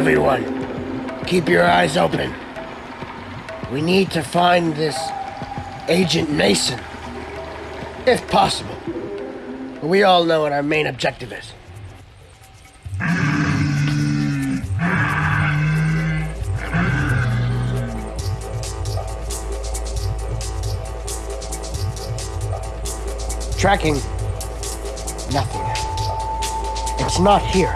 Everyone, keep your eyes open. We need to find this Agent Mason. If possible. We all know what our main objective is. Tracking. Nothing. It's not here.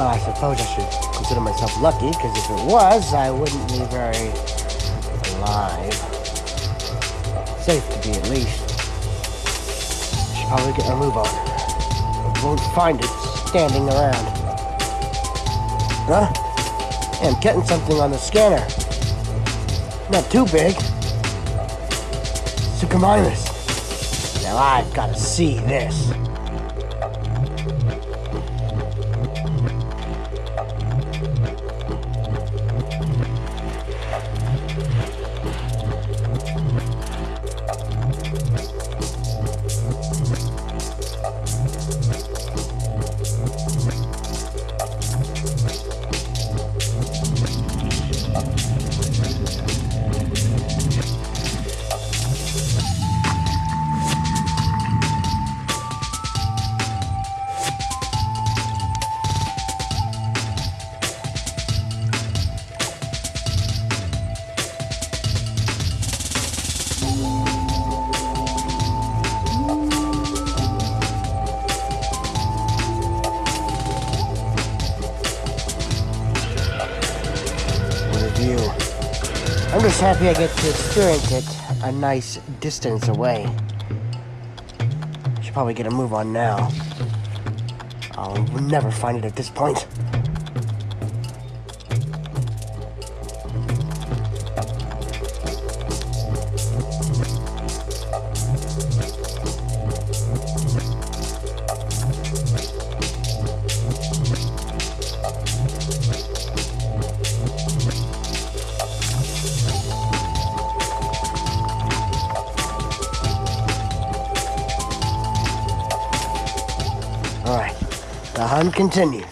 Well, I suppose I should consider myself lucky, because if it was, I wouldn't be very alive. Safe to be, at least. I Should probably get a move on. I won't find it standing around. Huh? I'm getting something on the scanner. Not too big. Suchomimus. Now I've got to see this. View. I'm just happy I get to experience it a nice distance away. Should probably get a move on now. I'll never find it at this point. Continues.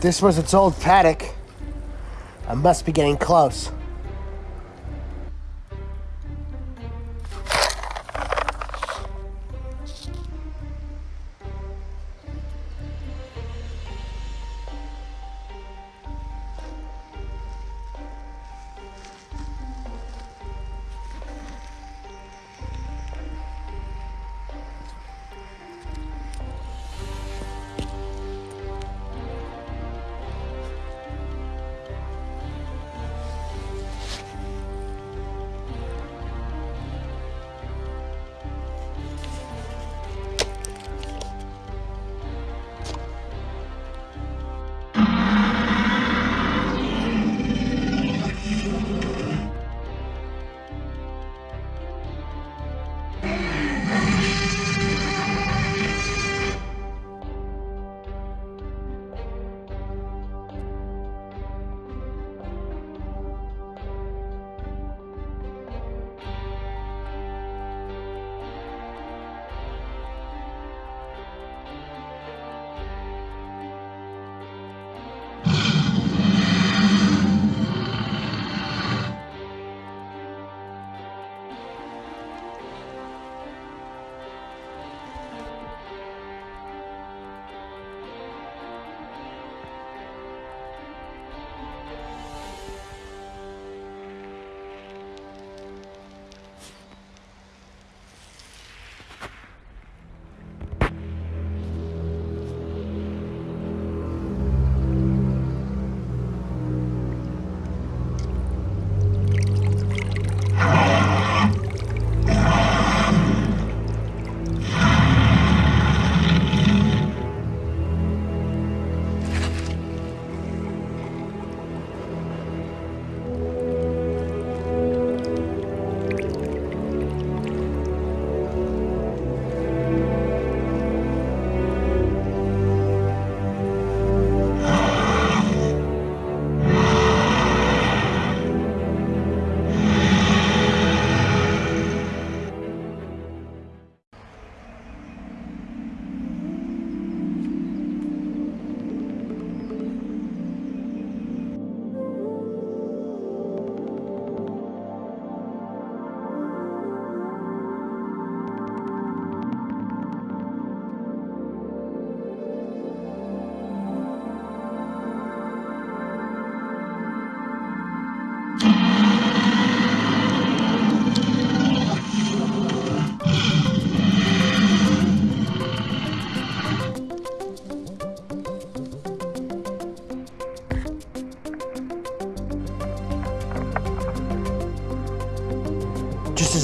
This was its old paddock. I must be getting close.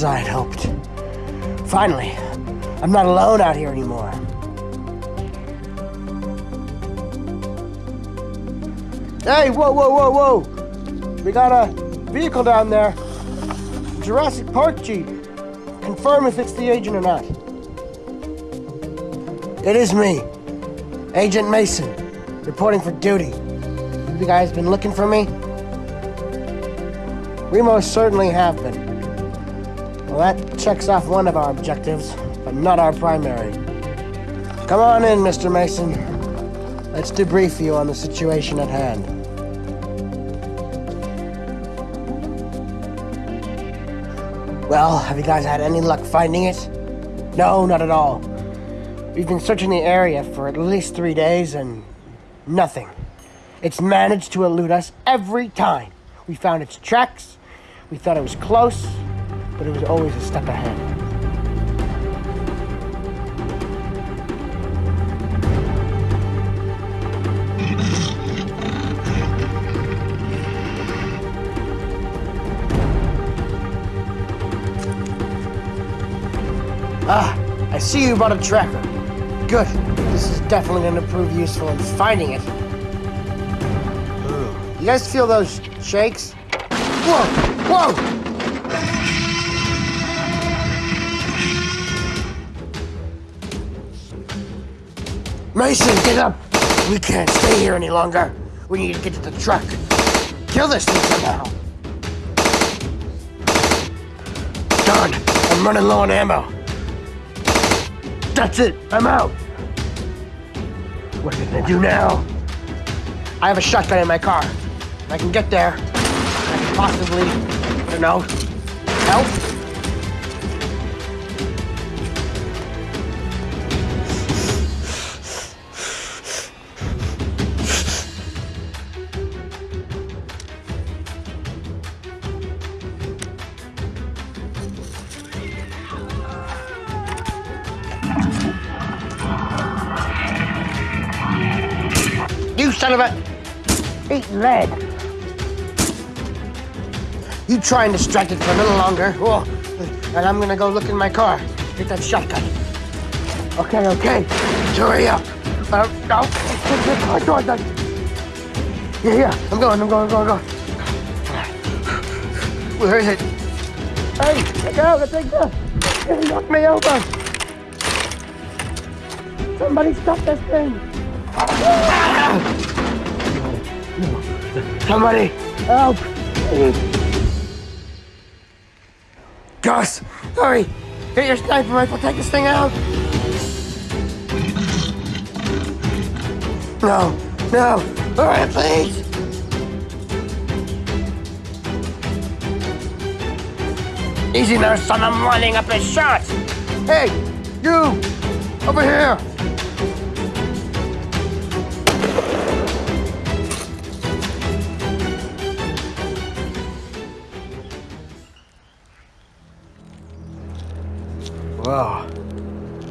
I had hoped. Finally, I'm not alone out here anymore. Hey, whoa, whoa, whoa, whoa! We got a vehicle down there. Jurassic Park Jeep. Confirm if it's the agent or not. It is me, Agent Mason, reporting for duty. You guys been looking for me? We most certainly have been. Well, that checks off one of our objectives, but not our primary. Come on in, Mr. Mason. Let's debrief you on the situation at hand. Well, have you guys had any luck finding it? No, not at all. We've been searching the area for at least three days and nothing. It's managed to elude us every time. We found its tracks, we thought it was close, but it was always a step ahead. Ah, I see you brought a tracker. Good. This is definitely going to prove useful in finding it. You guys feel those shakes? Whoa! Whoa! Mason, get up! We can't stay here any longer. We need to get to the truck. Kill this thing somehow. Done. I'm running low on ammo. That's it. I'm out. What are we gonna do now? I have a shotgun in my car. I can get there. I can possibly, I don't know, help. Try and distract it for a little longer. Oh, and I'm gonna go look in my car. Get that shotgun. Okay, okay. Hurry up. Uh, no. Yeah, yeah. I'm going, I'm going, I'm going, I'm going. Where is it? Hey, let go, let go. You knocked me over. Somebody stop this thing. Somebody help! Gus, hurry! Get your sniper rifle, take this thing out! No, no, hurry, please! Easy now, son, I'm lining up his shots! Hey, you! Over here!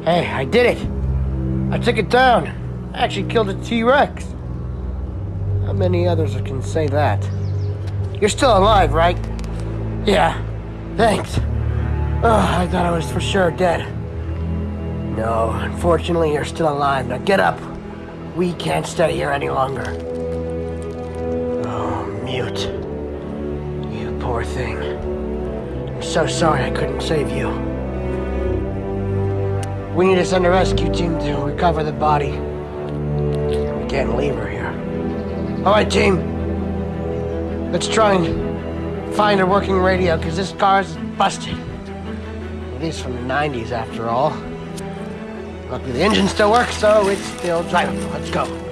Hey, I did it! I took it down. I actually killed a T-Rex. How many others can say that? You're still alive, right? Yeah. Thanks. Oh, I thought I was for sure dead. No, unfortunately, you're still alive. Now get up. We can't stay here any longer. Oh, Mute. You poor thing. I'm so sorry I couldn't save you. We need to send a rescue team to recover the body. We can't leave her here. All right, team. Let's try and find a working radio, because this car's busted. It is from the 90s, after all. Luckily, the engine still works, so it's still drivable. Let's go.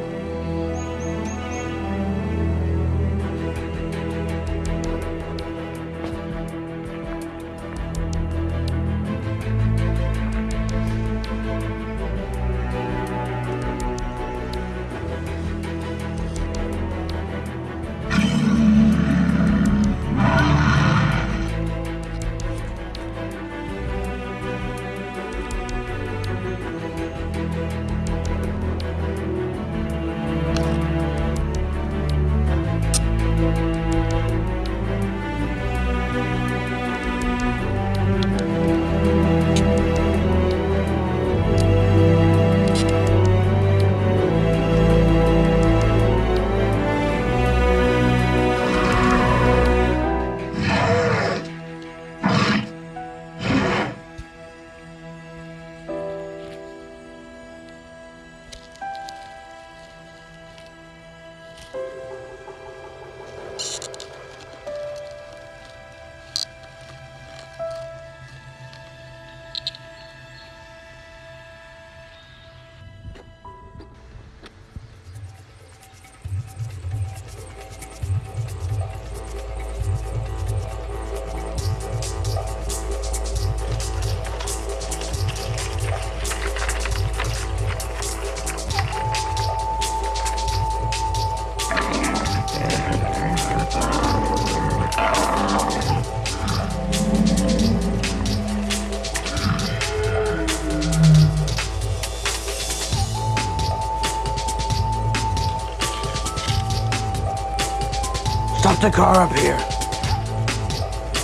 The car up here.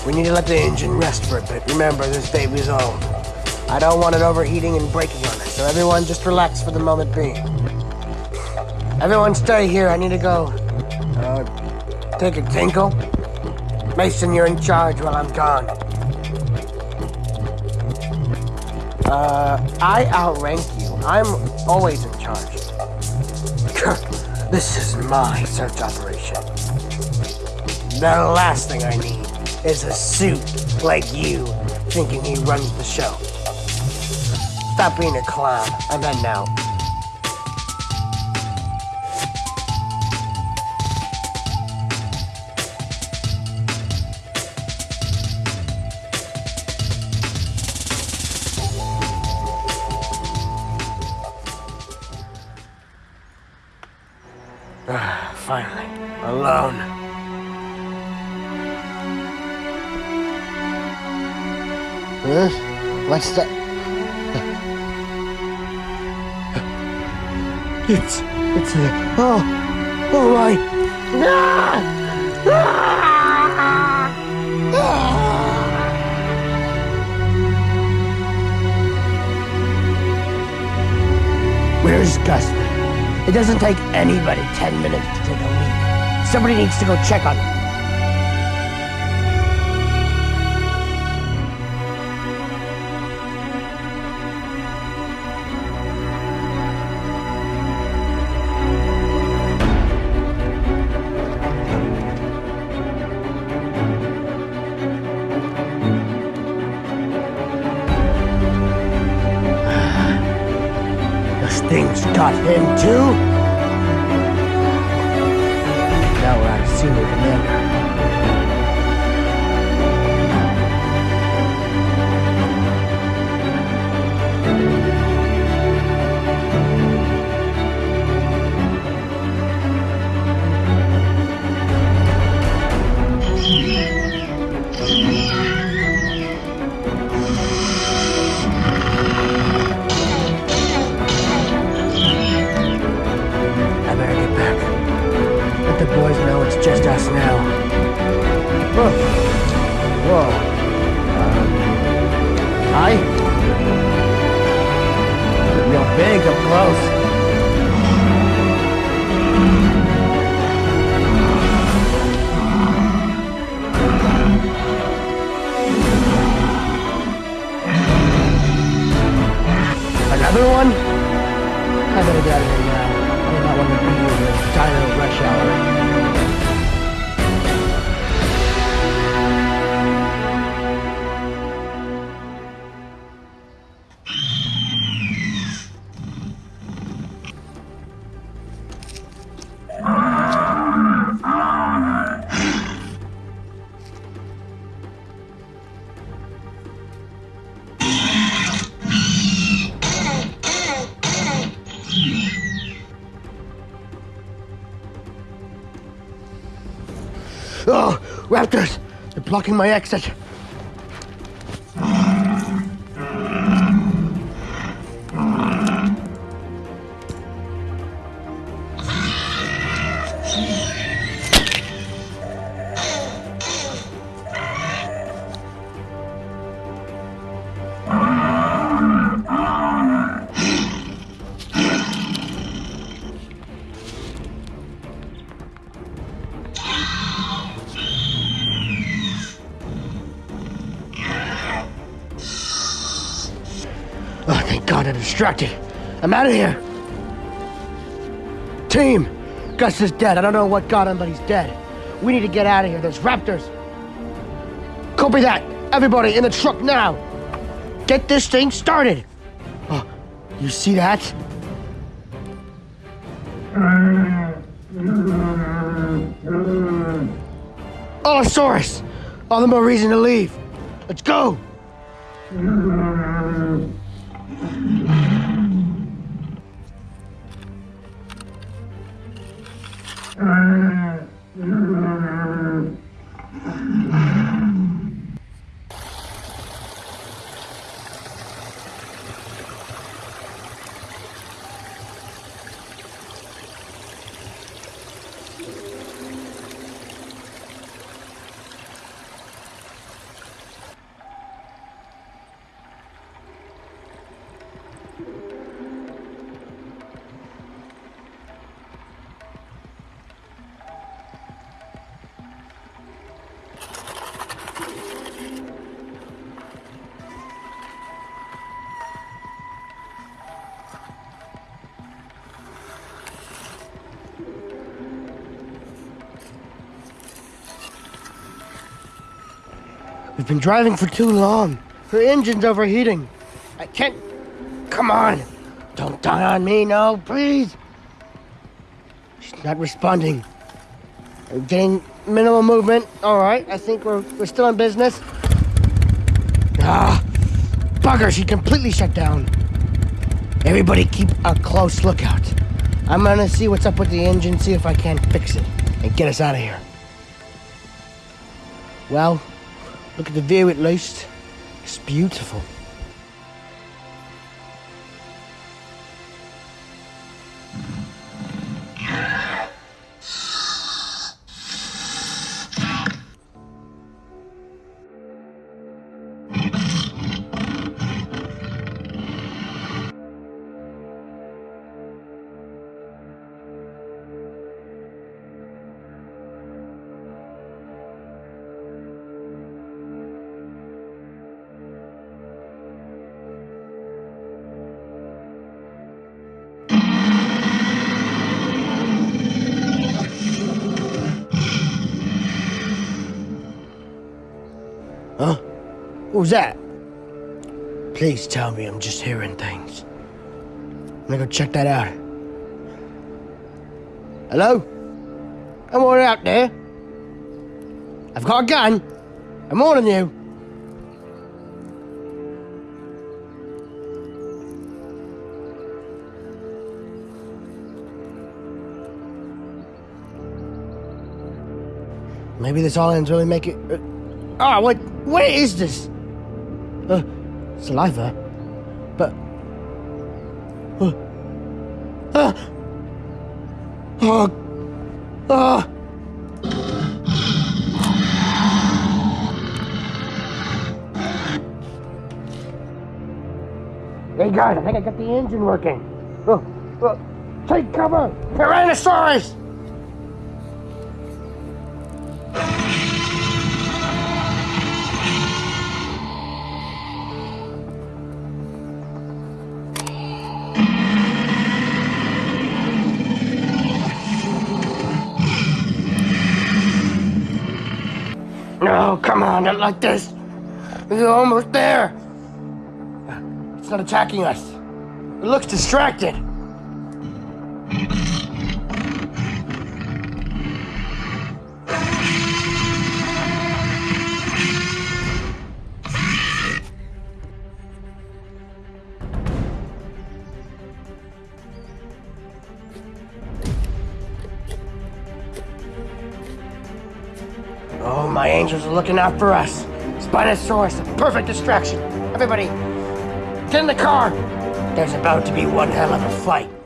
We need to let the engine rest for a bit. Remember, this baby's old. I don't want it overheating and breaking on us, so everyone just relax for the moment being. Everyone stay here. I need to go uh, take a tinkle. Mason, you're in charge while I'm gone. Uh, I outrank you. I'm always in charge. this is my search operation. The last thing I need is a suit like you thinking he runs the show. Stop being a clown. I'm out. Ah, finally, alone. What's that? It's, it's a, oh, oh my. Ah! Ah! Ah! Where's Gus? It doesn't take anybody 10 minutes to take a leak. Somebody needs to go check on him. Got him Oh, raptors! They're blocking my exit. Distracted. I'm out of here. Team! Gus is dead. I don't know what got him, but he's dead. We need to get out of here. There's raptors. Copy that. Everybody in the truck now. Get this thing started. Oh, you see that? Oh, Allosaurus! All the more reason to leave. Let's go! Been driving for too long. Her engine's overheating. I can't. Come on. Don't die on me, no, please. She's not responding. We're getting minimal movement. All right, I think we're, we're still in business. Ah, bugger, she completely shut down. Everybody keep a close lookout. I'm gonna see what's up with the engine, see if I can't fix it, and get us out of here. Well, look at the view at least. It's beautiful. Huh? What was that? Please tell me I'm just hearing things. I'm gonna go check that out. Hello? I'm all out there. I've got a gun. I'm warning you. Maybe this all ends really make it. Uh, oh, what? What is this? Uh, saliva. But. Uh, uh, oh. Oh. Hey guys, I think I got the engine working. Oh, oh, take cover! Tyrannosaurus! On, not like this. We're almost there. It's not attacking us. It looks distracted. Angels are looking out for us. Spinosaurus, a perfect distraction. Everybody, get in the car. There's about to be one hell of a fight.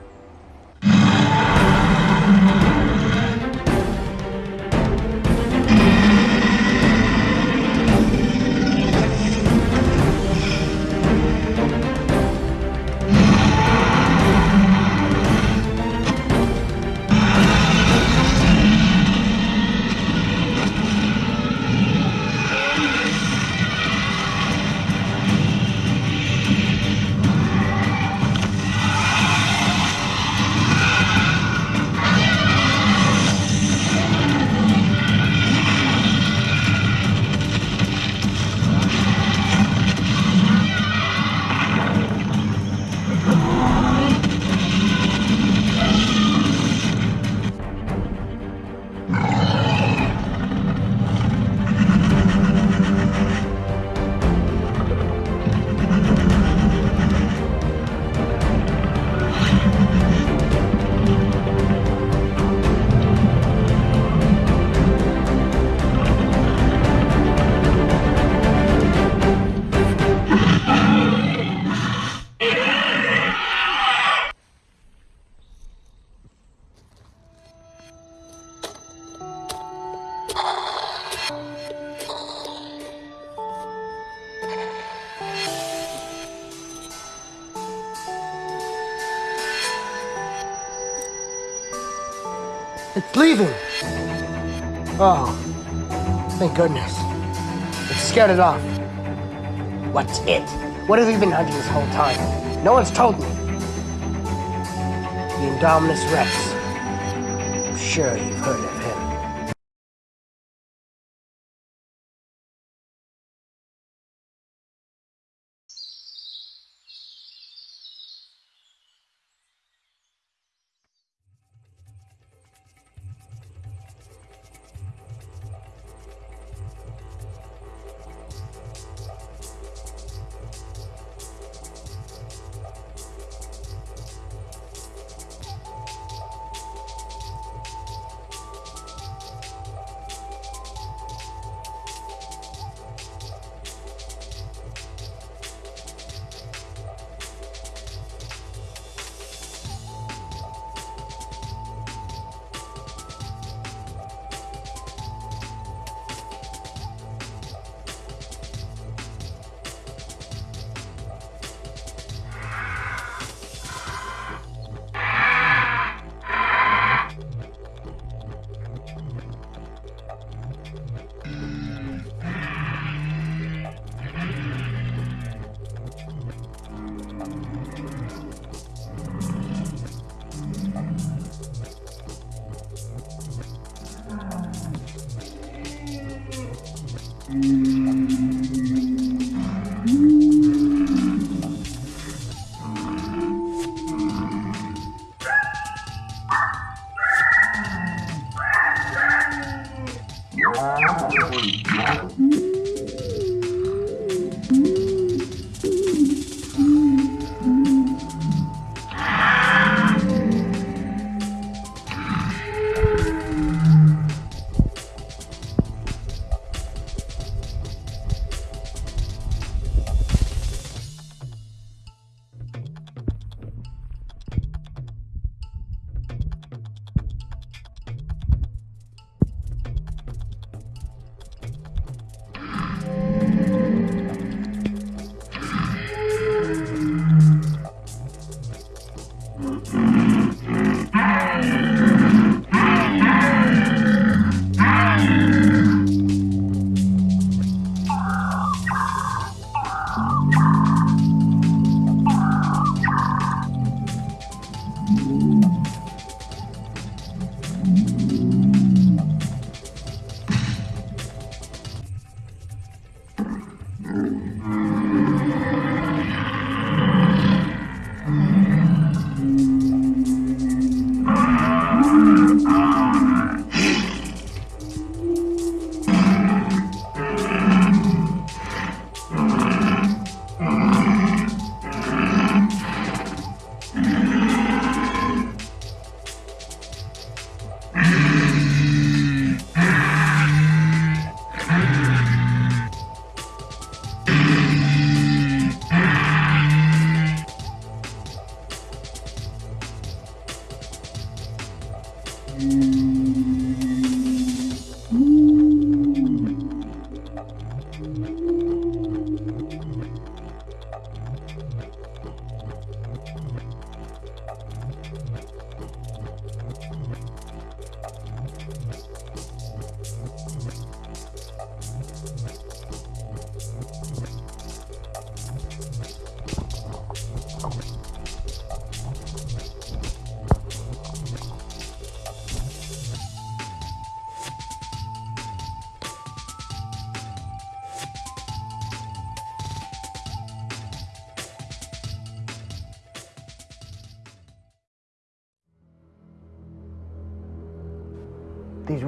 It's leaving. Oh, thank goodness. It scared it off. What's it? What have you been hunting this whole time? No one's told me. The Indominus Rex. I'm sure you've heard of him.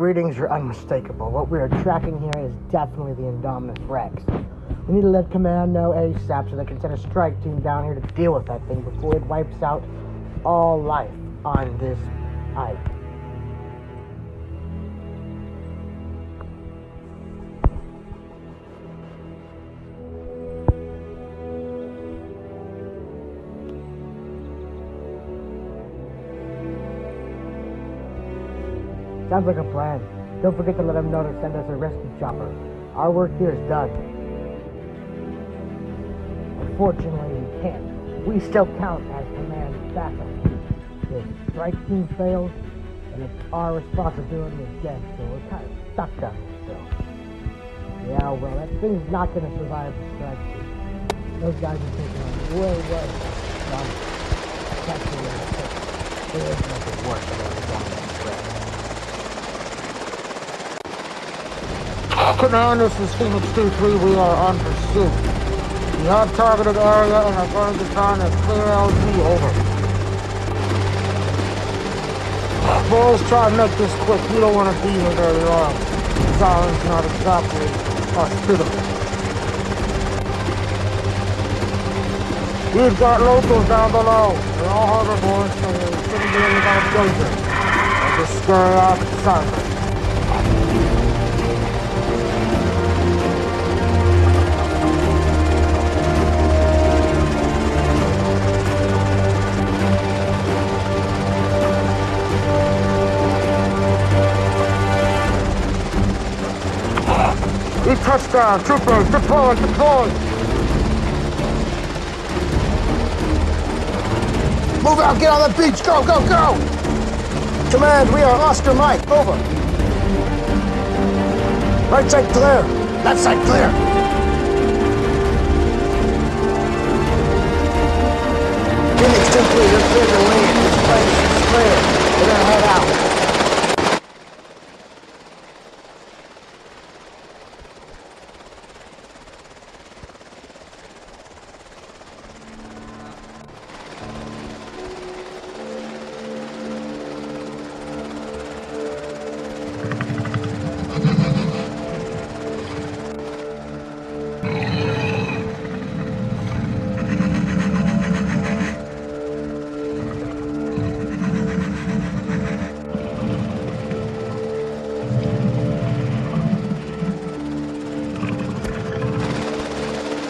Readings are unmistakable. What we are tracking here is definitely the Indominus Rex. We need to let Command know ASAP so they can send a strike team down here to deal with that thing before it wipes out all life on this island. Sounds like a plan. Don't forget to let them know to send us a rescue chopper. Our work here is done. Unfortunately, we can't. We still count as command backup. If strike team fails, then it's our responsibility again, so we're kind of stuck down here still. Yeah, well, that thing's not going to survive the strike team. Those guys are taking on way, way. That's the way it's There is nothing worse than a dominant threat. Command, this is Phoenix 2-3. We are on pursuit. We have targeted area and are going to try and clear LZ over. Boys, try and make this quick. We don't want to be here very long. Island's not exactly hospitable. We've got locals down below. They're all herbivores, so they shouldn't be any of danger. I'll just scurry off to Cyprus. We touchdown, troopers, deploy, deploy! Move out, get on the beach, go, go, go! Command, we are Oscar Mike, over. Right side clear, left side clear. Phoenix 2 3, you're clear to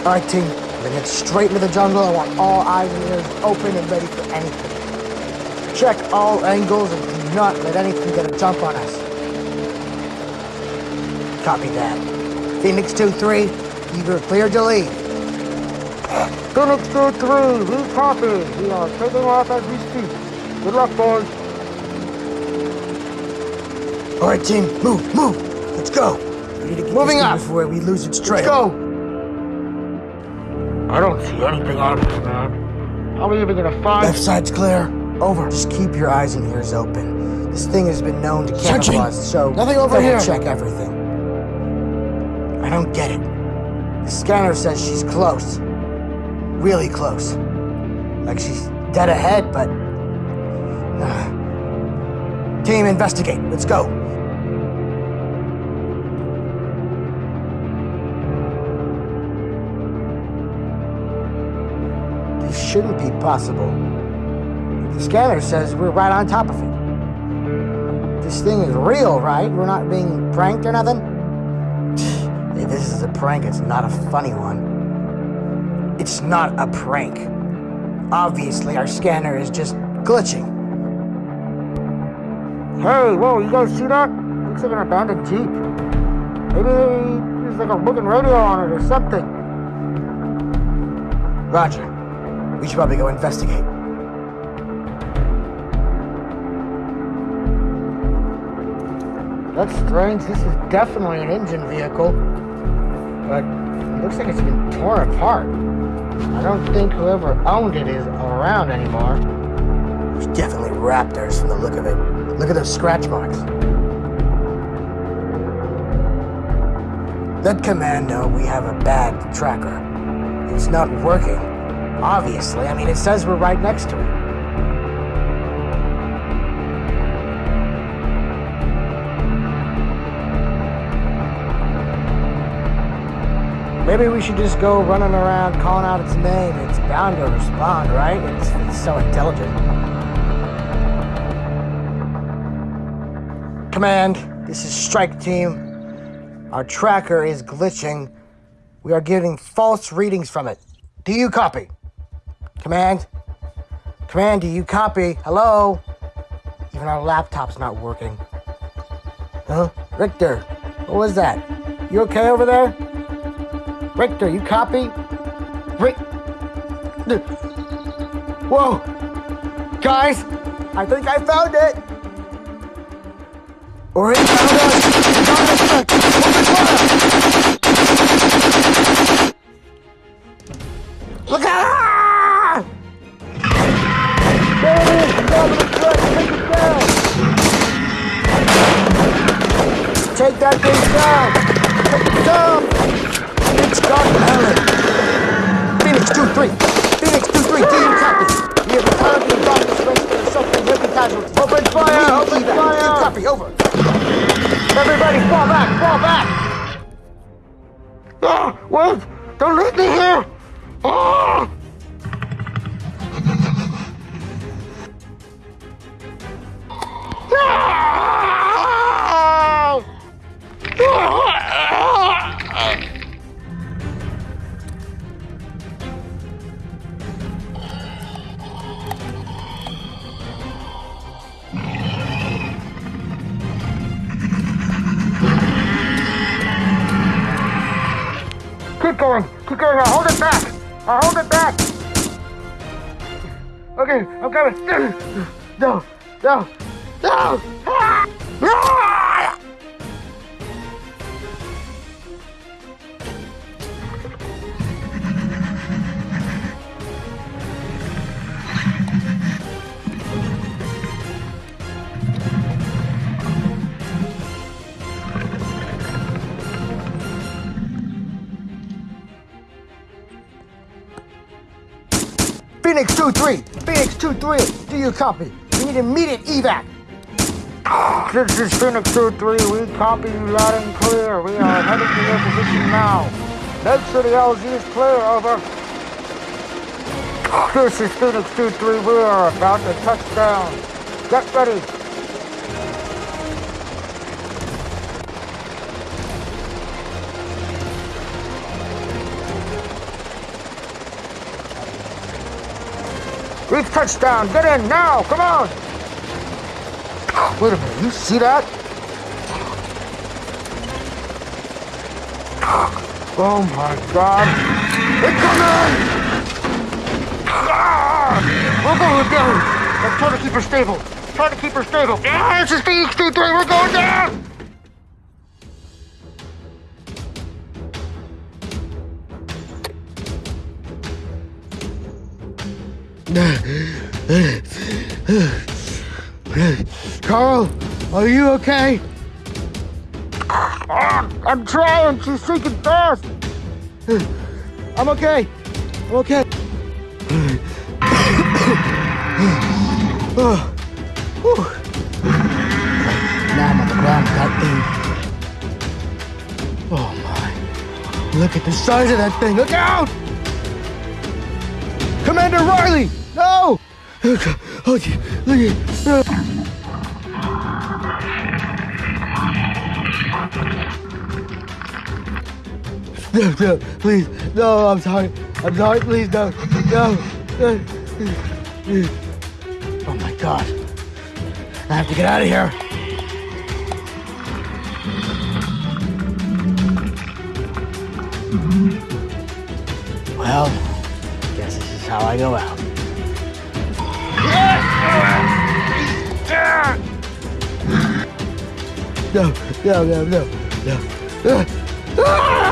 All right, team. We're gonna get straight into the jungle. I want all eyes and ears open and ready for anything. Check all angles and do not let anything get a jump on us. Copy that. Phoenix 2-3, you're cleared to leave. Phoenix 2-3, we copy. We are taking off as we speak. Good luck, boys. All right, team. Move, move. Let's go. We need to get Moving up. before we lose its trail. Let's go! I don't see anything obvious, man. How are we even gonna find... Left side's clear. Over. Just keep your eyes and ears open. This thing has been known to Searching. camouflage, so Nothing over here. check everything. I don't get it. The scanner says she's close. Really close. Like she's dead ahead, but... Uh. Team, investigate. Let's go. Be possible. The scanner says we're right on top of it. This thing is real, right? We're not being pranked or nothing? If this is a prank, it's not a funny one. It's not a prank. Obviously, our scanner is just glitching. Hey, whoa, you guys see that? Looks like an abandoned Jeep. Maybe there's like a broken radio on it or something. Roger. We should probably go investigate. That's strange. This is definitely an engine vehicle. But it looks like it's been torn apart. I don't think whoever owned it is around anymore. It's definitely raptors from the look of it. Look at those scratch marks. Let command know we have a bad tracker. It's not working. Obviously, I mean, it says we're right next to it. Maybe we should just go running around calling out its name. It's bound to respond, right? It's, it's so intelligent. Command, this is Strike Team. Our tracker is glitching. We are getting false readings from it. Do you copy? Command? Command, do you copy? Hello? Even our laptop's not working. Huh? Richter, what was that? You okay over there? Richter, you copy? Rick. Whoa! Guys, I think I found it! Or it found! Look out! That thing down! Down! It's Scott Allen. Phoenix 2-3. Phoenix 2-3, do you copy? We have returned to the darkness range and suffering heavy casualties. Open fire! Open Do you fire! copy? Over. Everybody fall back! Fall back! Ah, wait! Don't leave me here! Ah! Keep going! Keep going! I'll hold it back! I'll hold it back! Okay, I'm coming! No! No! No! Ah! Ah! Phoenix 2-3. Phoenix 2-3. Do you copy? We need immediate evac. This is Phoenix 2-3. We copy you loud and clear. We are heading to your position now. Make sure the LZ is clear, over. This is Phoenix 2-3. We are about to touch down. Get ready. We've touched down. Get in now. Come on. Wait a minute. You see that? Oh my God. They're coming. Ah! We're going down. Let's try to keep her stable. Try to keep her stable. Ah, this is Phoenix 2-3. We're going down. Carl, are you okay? I'm trying. She's sinking fast. I'm okay. I'm okay. Now I'm on the ground with that thing. Oh my. Look at the size of that thing. Look out! Commander Riley! No! Okay, okay. No, no, please. No, I'm sorry. I'm sorry, please, no. No. Oh my god. I have to get out of here. Well, guess this is how I go out. No, no, no, no, no.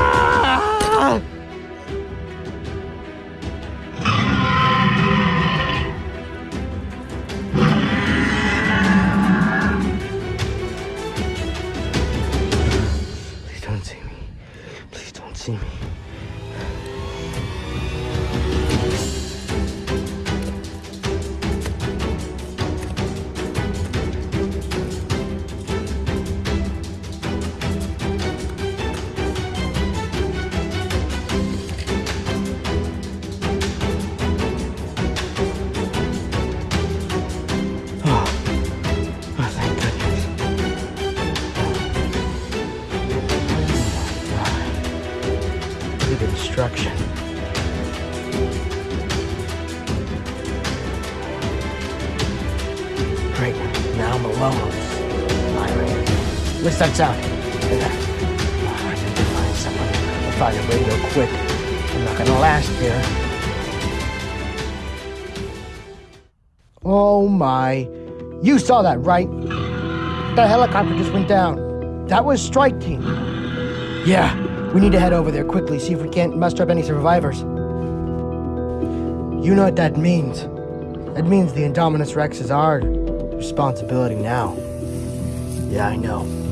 Saw that, right? That helicopter just went down. That was Strike Team. Yeah, we need to head over there quickly, see if we can't muster up any survivors. You know what that means. That means the Indominus Rex is our responsibility now. Yeah, I know.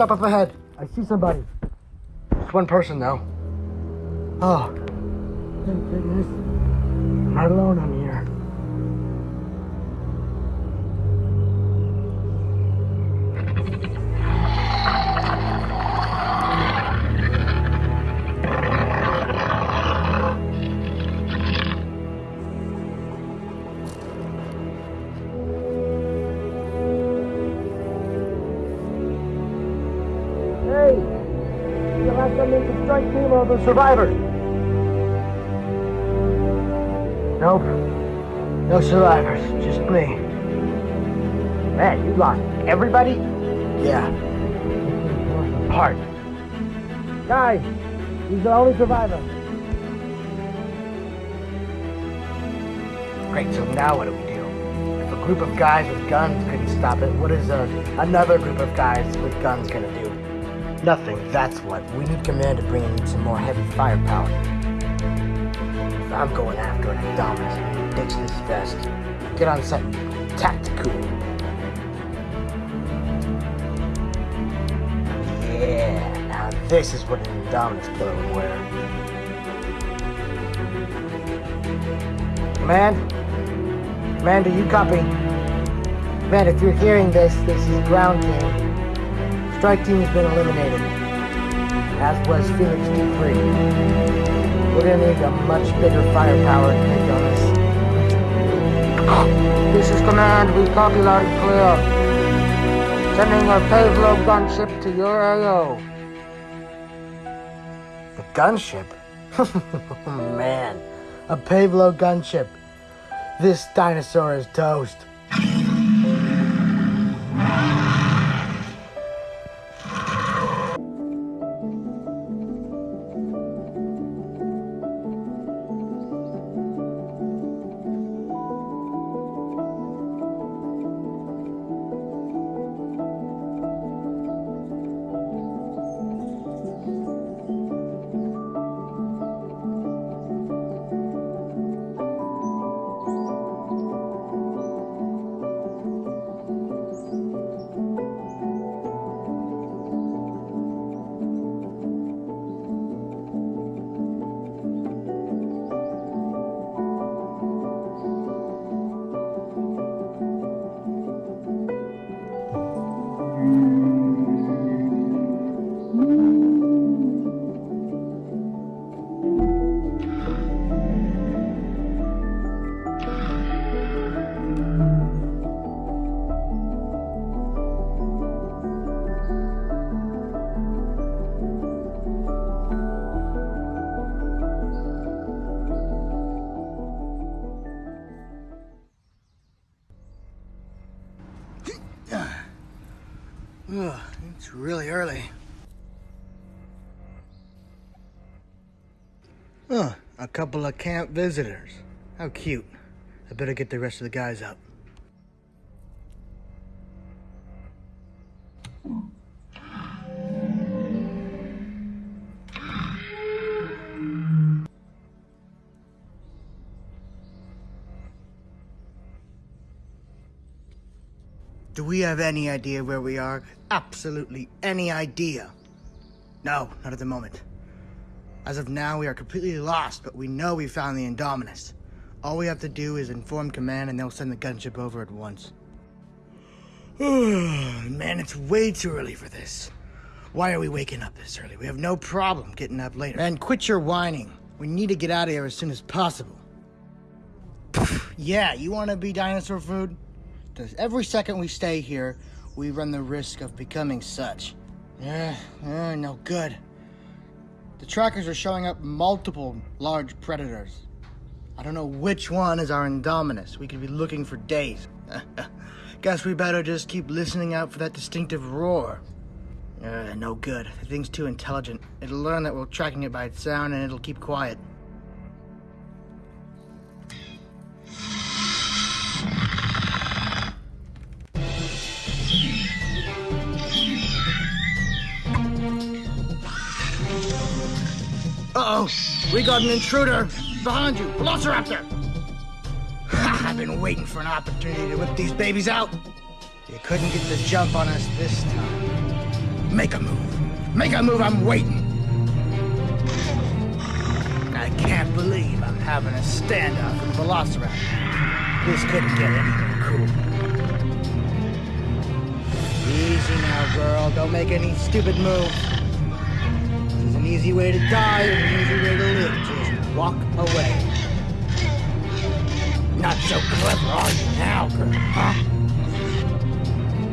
Stop up ahead. I see somebody. It's one person, though. Oh. Thank goodness. I'm not alone the survivors. Nope. No survivors. Just me. Man, you lost everybody? Yeah. Apart. Guys, he's the only survivor. Great, so now what do we do? If a group of guys with guns couldn't stop it, what is a, another group of guys with guns gonna do? Nothing, that's what. We need command to bring in some more heavy firepower. I'm going after an Indominus. Ditch this vest. Get on something tactical. Yeah, now this is what an Indominus killer would wear. Command? Command, do you copy? Command, if you're hearing this, this is ground team. Strike team has been eliminated, as was Phoenix T3. We're gonna need a much bigger firepower to take on us. This is command, we copy loud and clear. Sending our Pavlo gunship to your AO. The gunship? Man, a Pavlo gunship. This dinosaur is toast. Camp visitors. How cute. I better get the rest of the guys up. Do we have any idea where we are? Absolutely any idea. No, not at the moment. As of now, we are completely lost, but we know we found the Indominus. All we have to do is inform command and they'll send the gunship over at once. Man, it's way too early for this. Why are we waking up this early? We have no problem getting up later. And quit your whining. We need to get out of here as soon as possible. yeah, you want to be dinosaur food? Because every second we stay here, we run the risk of becoming such. Yeah, yeah, no good. The trackers are showing up multiple large predators. I don't know which one is our Indominus. We could be looking for days. Guess we better just keep listening out for that distinctive roar. Uh, no good. The thing's too intelligent. It'll learn that we're tracking it by its sound and it'll keep quiet. We got an intruder! Behind you! Velociraptor! I've been waiting for an opportunity to whip these babies out! You couldn't get the jump on us this time. Make a move! Make a move, I'm waiting! I can't believe I'm having a standoff with Velociraptor. This couldn't get any cool. Easy now, girl. Don't make any stupid moves easy way to die and an easy way to live. Just walk away. Not so clever, are you now, girl, huh?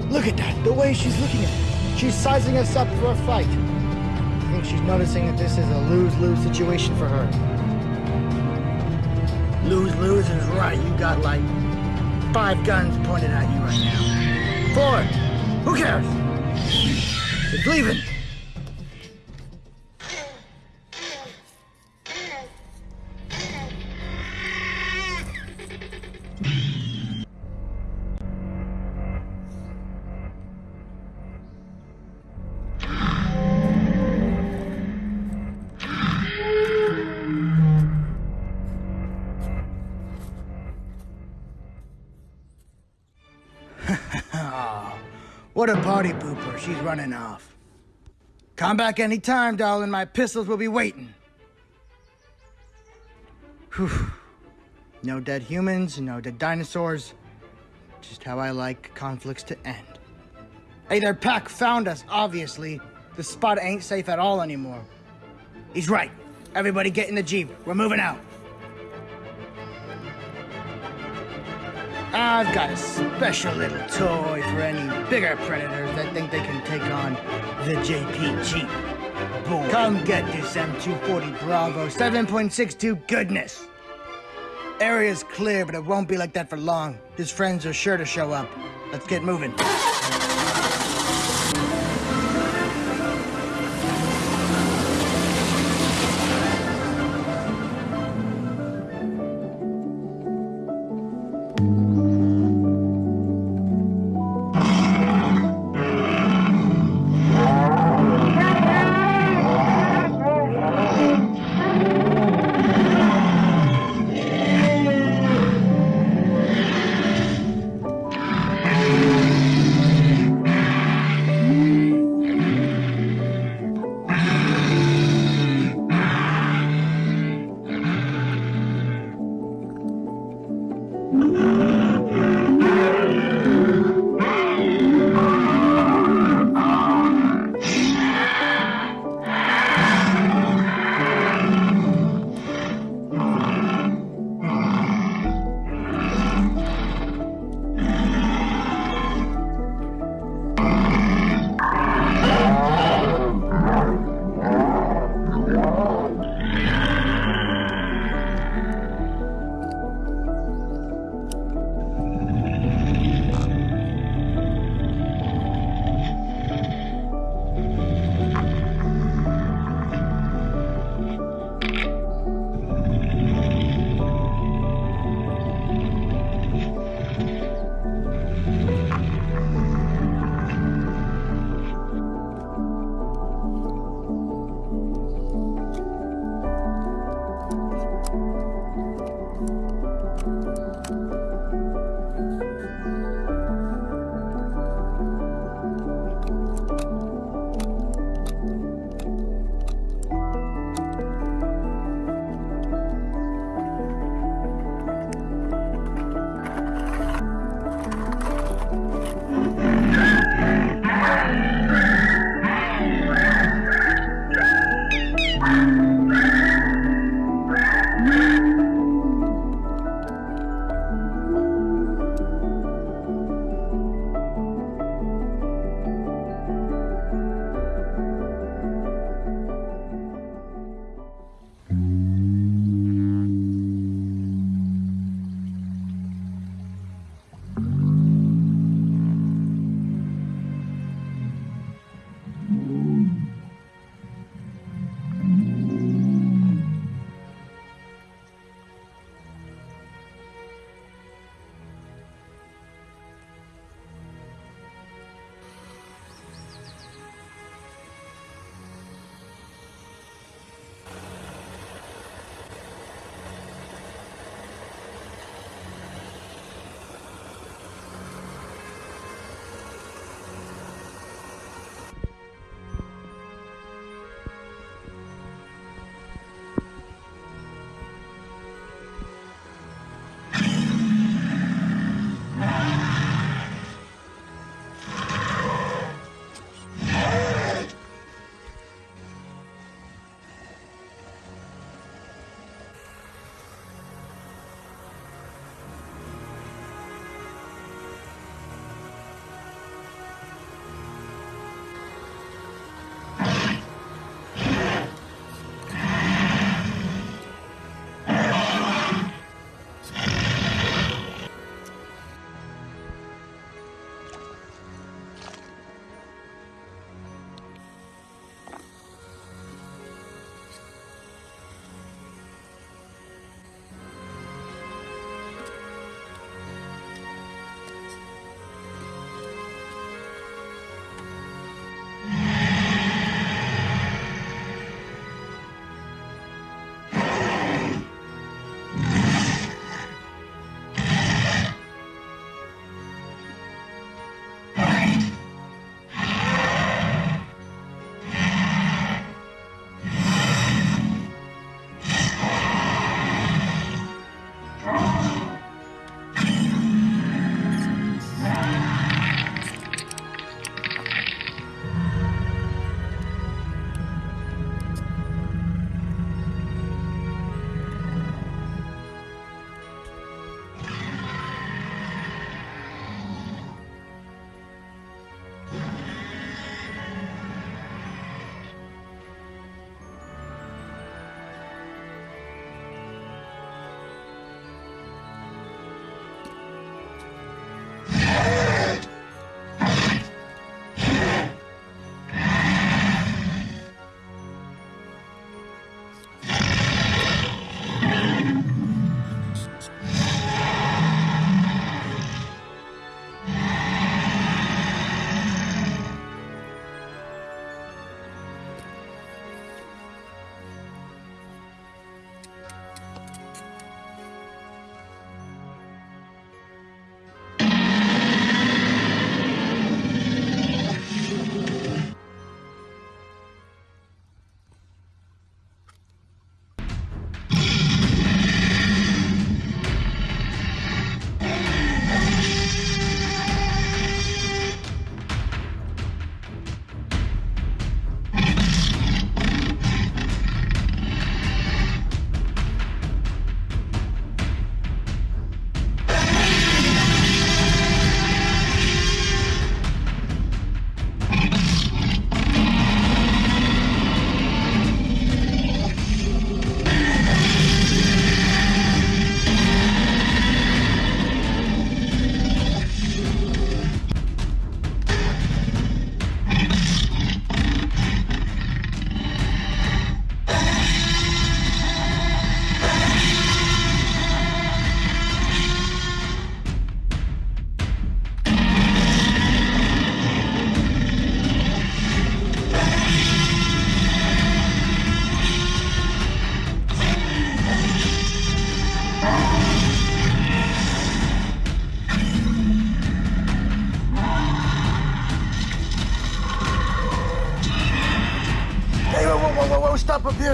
Look at that, the way she's looking at me. She's sizing us up for a fight. I think she's noticing that this is a lose-lose situation for her. Lose-lose is right. You got like five guns pointed at you right now. Four. Who cares? It's leaving. What a party pooper. She's running off. Come back any time, darling. My pistols will be waiting. Whew. No dead humans, no dead dinosaurs. Just how I like conflicts to end. Hey, their pack found us, obviously. The spot ain't safe at all anymore. He's right. Everybody get in the Jeep. We're moving out. I've got a special little toy for any bigger predators that think they can take on the JP Jeep. Boy. Come get this M240 Bravo 7.62 goodness. Area's clear, but it won't be like that for long. His friends are sure to show up. Let's get moving.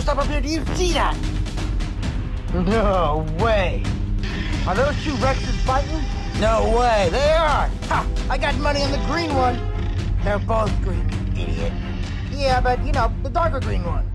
Stop up here. Do you see that? No way. Are those two Rexes fighting? No way, they are. Ha! I got money on the green one. They're both green, idiot. Yeah, but you know, the darker green one.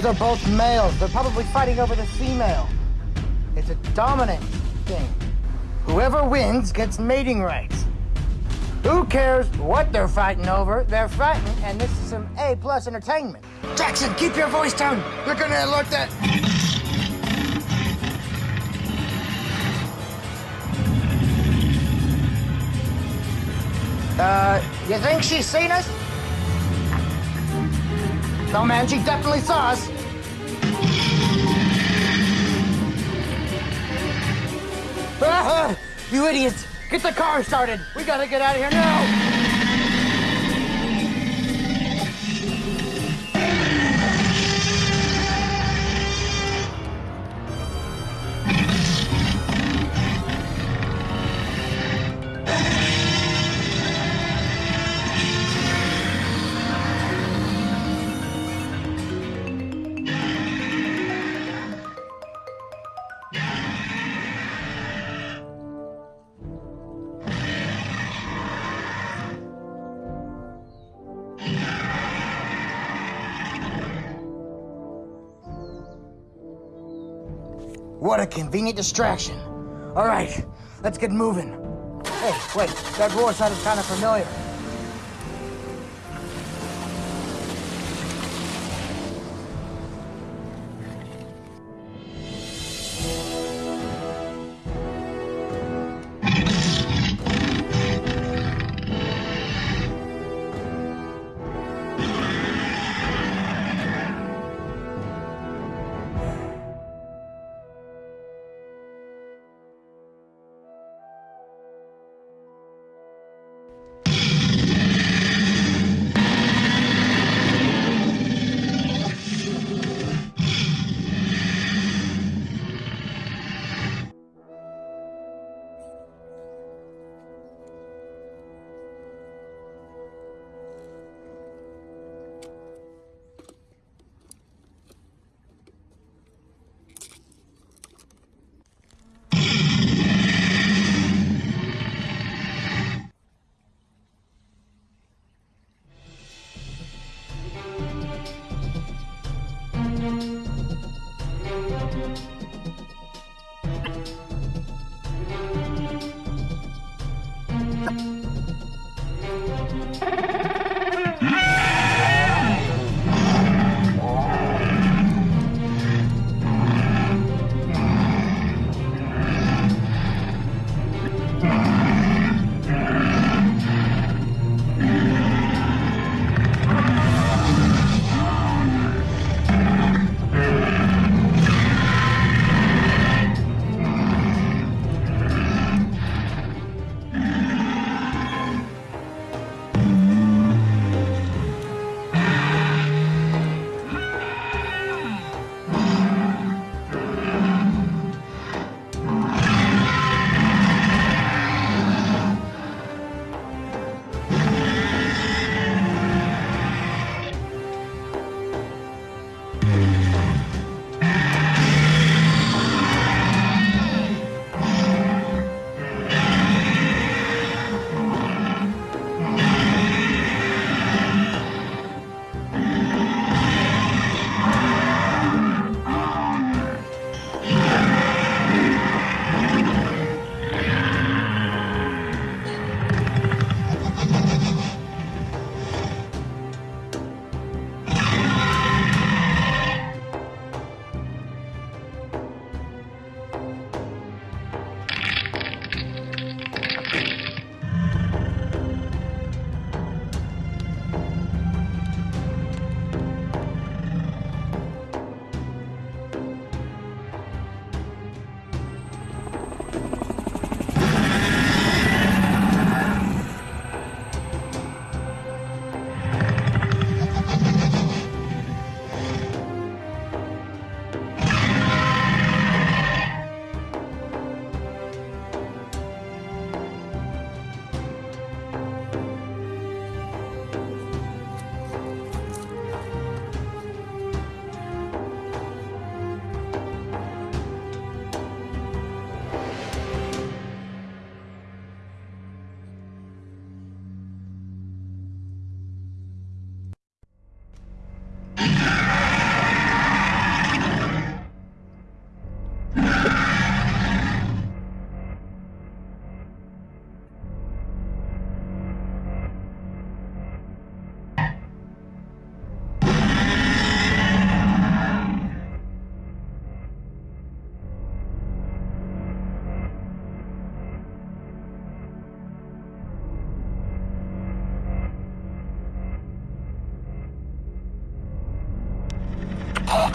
Those are both males. They're probably fighting over the female. It's a dominant thing. Whoever wins gets mating rights. Who cares what they're fighting over? They're fighting, and this is some A plus entertainment. Jackson, keep your voice down. They're gonna alert that. Uh, you think she's seen us? No, man, she definitely saw us. Ah, you idiots! Get the car started! We gotta get out of here now! Convenient distraction. All right, let's get moving. Hey, wait, that roar sounded kind of familiar.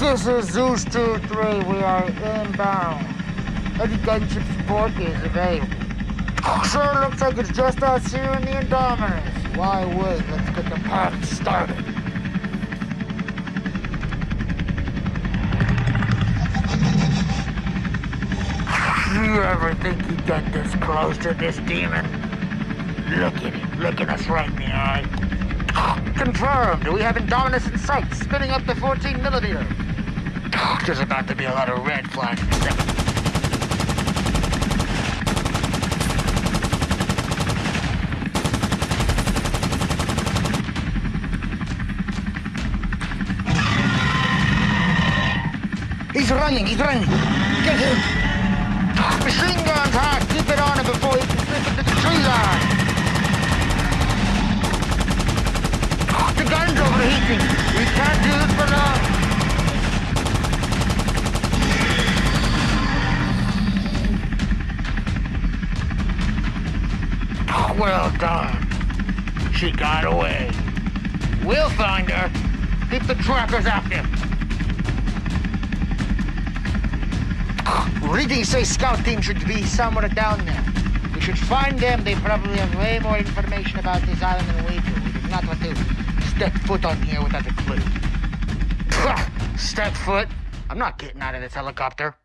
This is Zeus 2-3. We are inbound. Any gunship support is available. Sure looks like it's just us here in the Indominus. Why would? Let's get the party started. You ever think you'd get this close to this demon? Look at it, looking us right in the eye. Confirmed. We have Indominus in sight, spinning up the 14 millimeter. There's about to be a lot of red flags. He's running, he's running. Get him. Well done. She got away. We'll find her. Keep the trackers active. Readings say scout team should be somewhere down there. We should find them. They probably have way more information about this island than we do. We do not want to step foot on here without a clue. Step foot? I'm not getting out of this helicopter.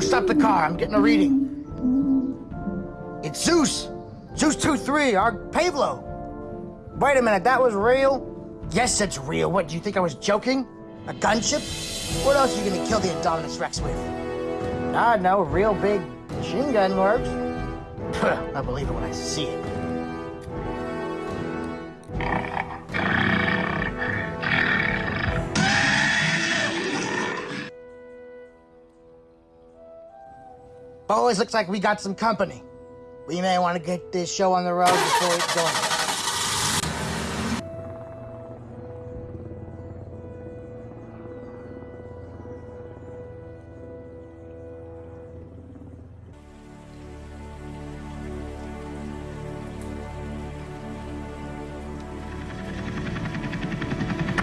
Stop the car. I'm getting a reading. It's Zeus. Zeus 2-3, our Pavlo. Wait a minute, that was real? Yes, it's real. What, do you think I was joking? A gunship? What else are you gonna kill the Indominus Rex with? Ah, no, real big machine gun works. I believe it when I see it. Boys, looks like we got some company. We may want to get this show on the road before it's going.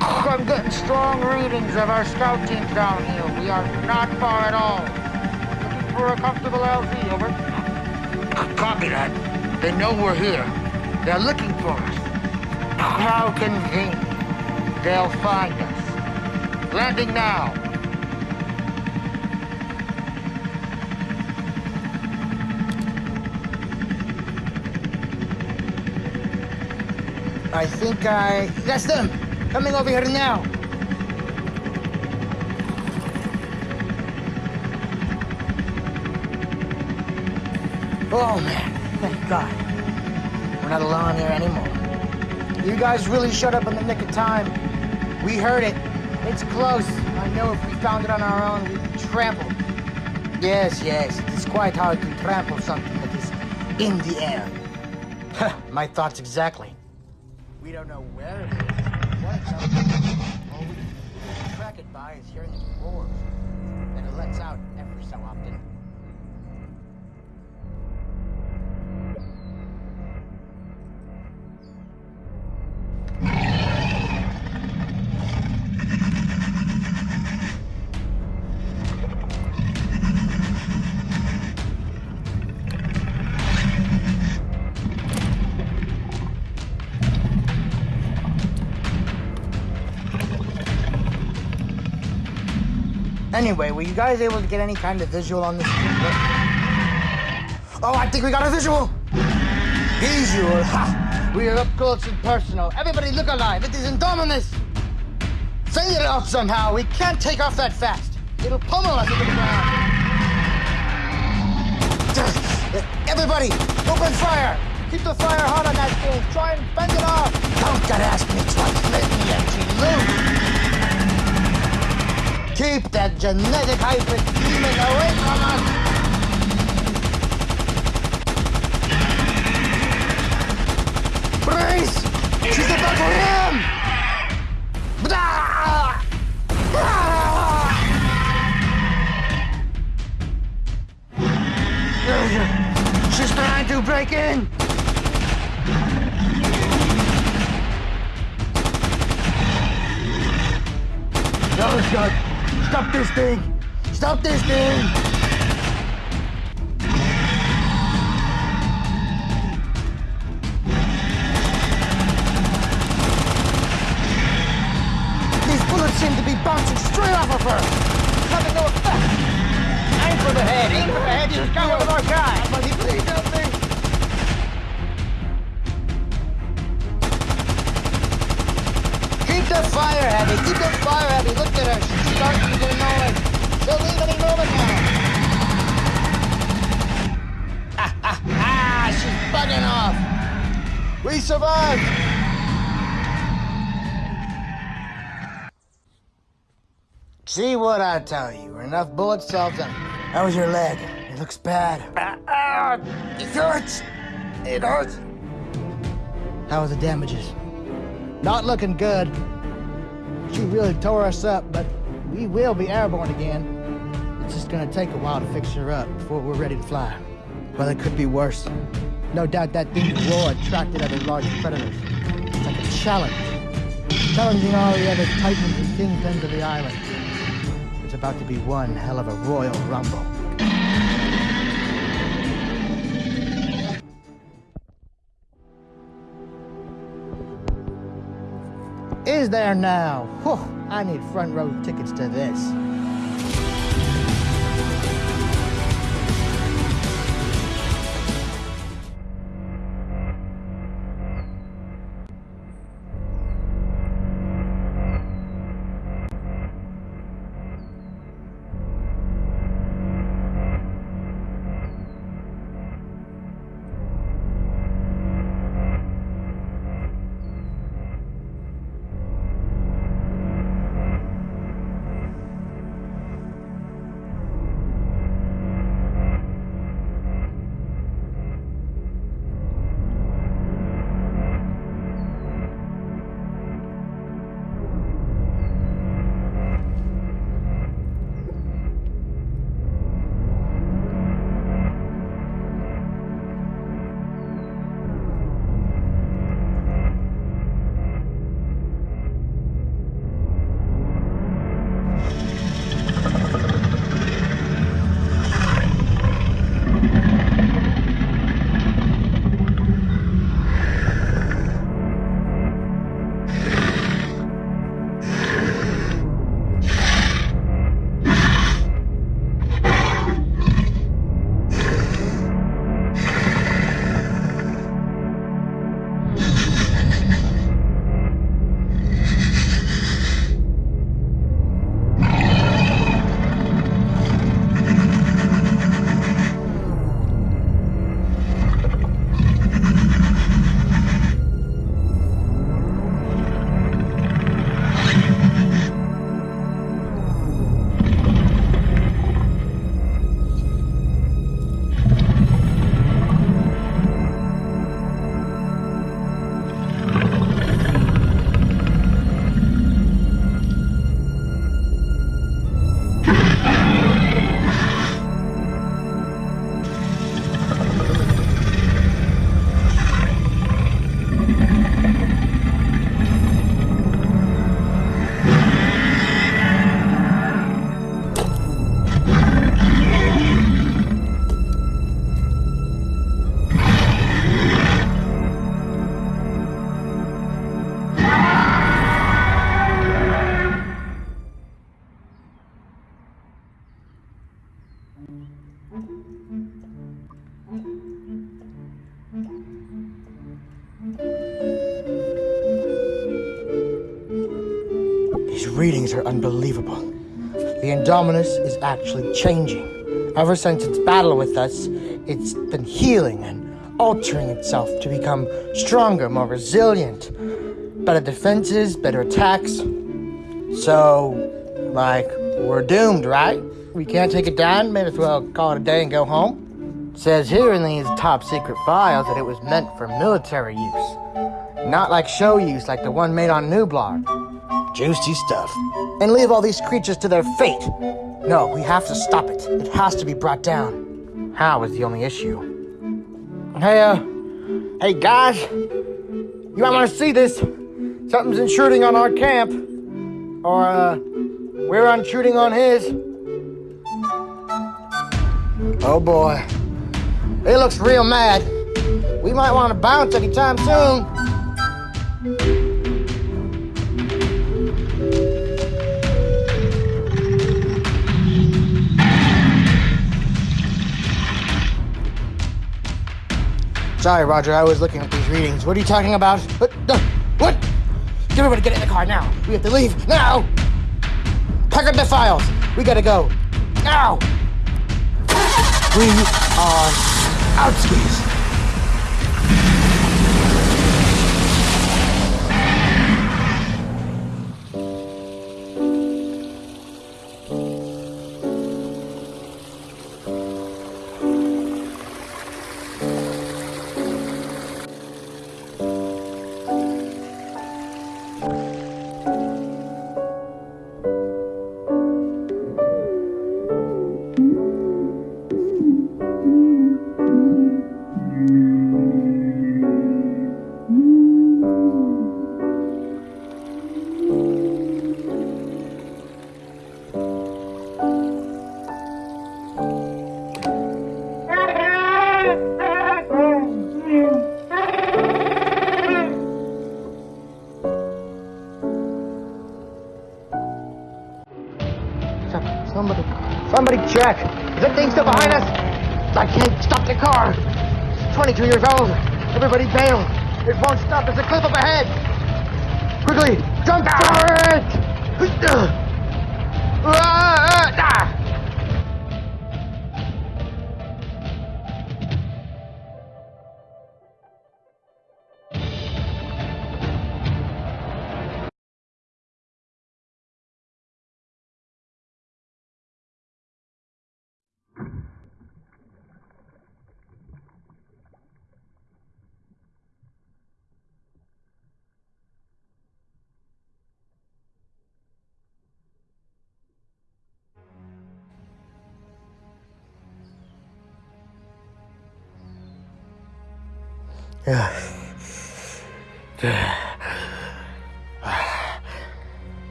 I'm getting strong readings of our scout teams down here. We are not far at all. Looking for a comfortable LZ, over. Copy that. They know we're here. They're looking for us. How convenient. They'll find us. Landing now. I think I... That's them! Coming over here now! Oh man, thank God. We're not alone here anymore. You guys really showed up in the nick of time. We heard it. It's close. I know if we found it on our own, we'd be trampled. Yes, yes, it's quite hard to trample something that is in the air. My thoughts exactly. We don't know where it is, what it's up. All we can track it by is hearing its roars that it lets out every so often. Anyway, were you guys able to get any kind of visual on this? Oh, I think we got a visual! Visual, ha! We are up close and personal. Everybody look alive, it is Indominus! Fend it off somehow, we can't take off that fast. It'll pummel us into the ground. Everybody, open fire! Keep the fire hot on that thing. Try and bend it off. Don't gotta ask me twice. Let me empty loot. Keep that genetic hybrid demon away from us! Brace! She's about to ram! She's trying to break in! Oh, God! Stop this thing! Stop this thing! These bullets seem to be bouncing straight off of her! Having no effect! Aim for the head. Aim for the head. You just got one of our guys. Buddy, please help me! Keep the fire heavy! Keep the fire heavy! Look at her! She'll leave any now! Ah, she's bugging off! We survived! See what I tell you. Enough bullets solves anything. How was your leg? It looks bad. Ah, it hurts. It hurts. How are the damages? Not looking good. She really tore us up, but we will be airborne again. It's just gonna take a while to fix her up before we're ready to fly. Well, it could be worse. No doubt that thing's roar attracted other large predators. It's like a challenge. Challenging all the other titans and kingpins of the island. It's about to be one hell of a royal rumble. Is there now? Whew, I need front row tickets to this. The Indominus is actually changing. Ever since its battle with us, it's been healing and altering itself to become stronger, more resilient. Better defenses, better attacks. So, like, we're doomed, right? We can't take it down, may as well call it a day and go home. Says here in these top secret files that it was meant for military use. Not like show use like the one made on Nublar. Juicy stuff. And leave all these creatures to their fate. No, we have to stop it. It has to be brought down. How is the only issue. Hey, uh, hey guys, you might want to see this. Something's intruding on our camp, or uh, we're intruding on his. Oh boy, he looks real mad. We might want to bounce anytime soon. Sorry, Roger, I was looking at these readings. What are you talking about? What? What? Get everybody get in the car now. We have to leave now. Pack up the files. We gotta go. Now. We are outskis. Some-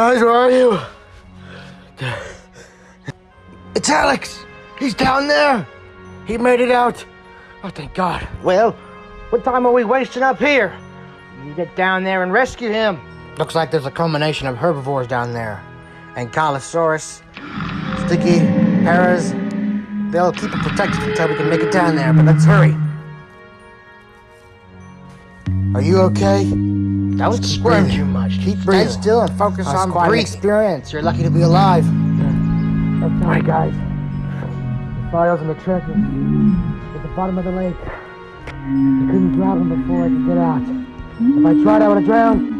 Guys, where are you? It's Alex! He's down there! He made it out! Oh, thank God. Well, what time are we wasting up here? You get down there and rescue him. Looks like there's a combination of herbivores down there. Ankylosaurus, Sticky, Paras. They'll keep it protected until we can make it down there, but let's hurry. Are you okay? Don't squirm too much. Keep breathing. Stay still and focus That's on quite an breathing. experience. You're lucky to be alive. I'm sorry, guys. The files in the trench at the bottom of the lake. I couldn't grab them before I could get out. If I tried, I would have drowned.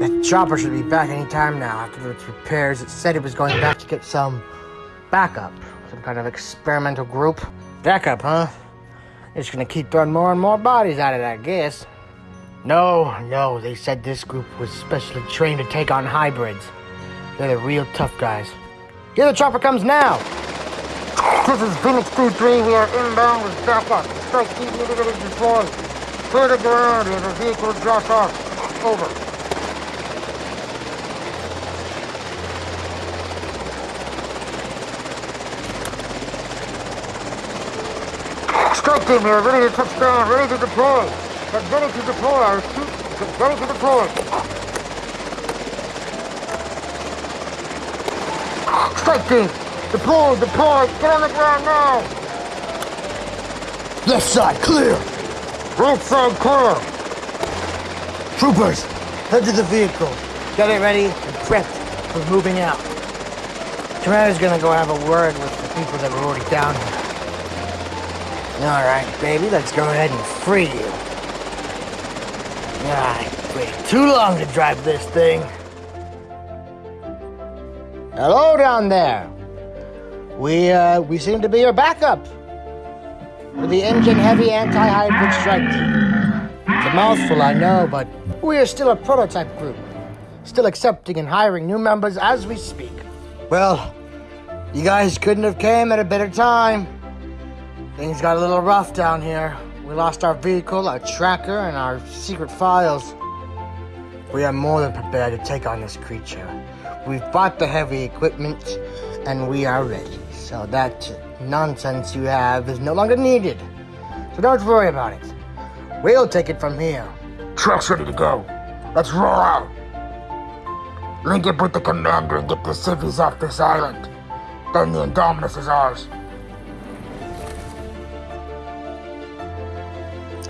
That chopper should be back any time now after its repairs. It said it was going back to get some backup. Some kind of experimental group. Backup, huh? It's gonna keep throwing more and more bodies at it, I guess. No, no, they said this group was specially trained to take on hybrids. They're the real tough guys. Here the chopper comes now! This is Phoenix 2-3, we are inbound with backup. Strike team immediately deployed. Clear the ground and the vehicle drops off. Over. Strike team here, ready to touch down, ready to deploy. Get ready to deploy, I repeat, get ready to deploy. Strike team, deploy, deploy, get on the ground now. Left side clear. Right side clear. Troopers, head to the vehicle. Get it ready and prepped for moving out. Commander's gonna go have a word with the people that were already down here. All right, baby, let's go ahead and free you. I too long to drive this thing. Hello down there. We, uh, we seem to be your backup. We're the InGen-heavy anti-hybrid strike team. It's a mouthful, I know, but we are still a prototype group. Still accepting and hiring new members as we speak. Well, you guys couldn't have came at a better time. Things got a little rough down here. We lost our vehicle, our tracker, and our secret files. We are more than prepared to take on this creature. We've bought the heavy equipment, and we are ready. So that nonsense you have is no longer needed. So don't worry about it. We'll take it from here. Truck's ready to go. Let's roll out. Link up with the commander and get the civvies off this island. Then the Indominus is ours.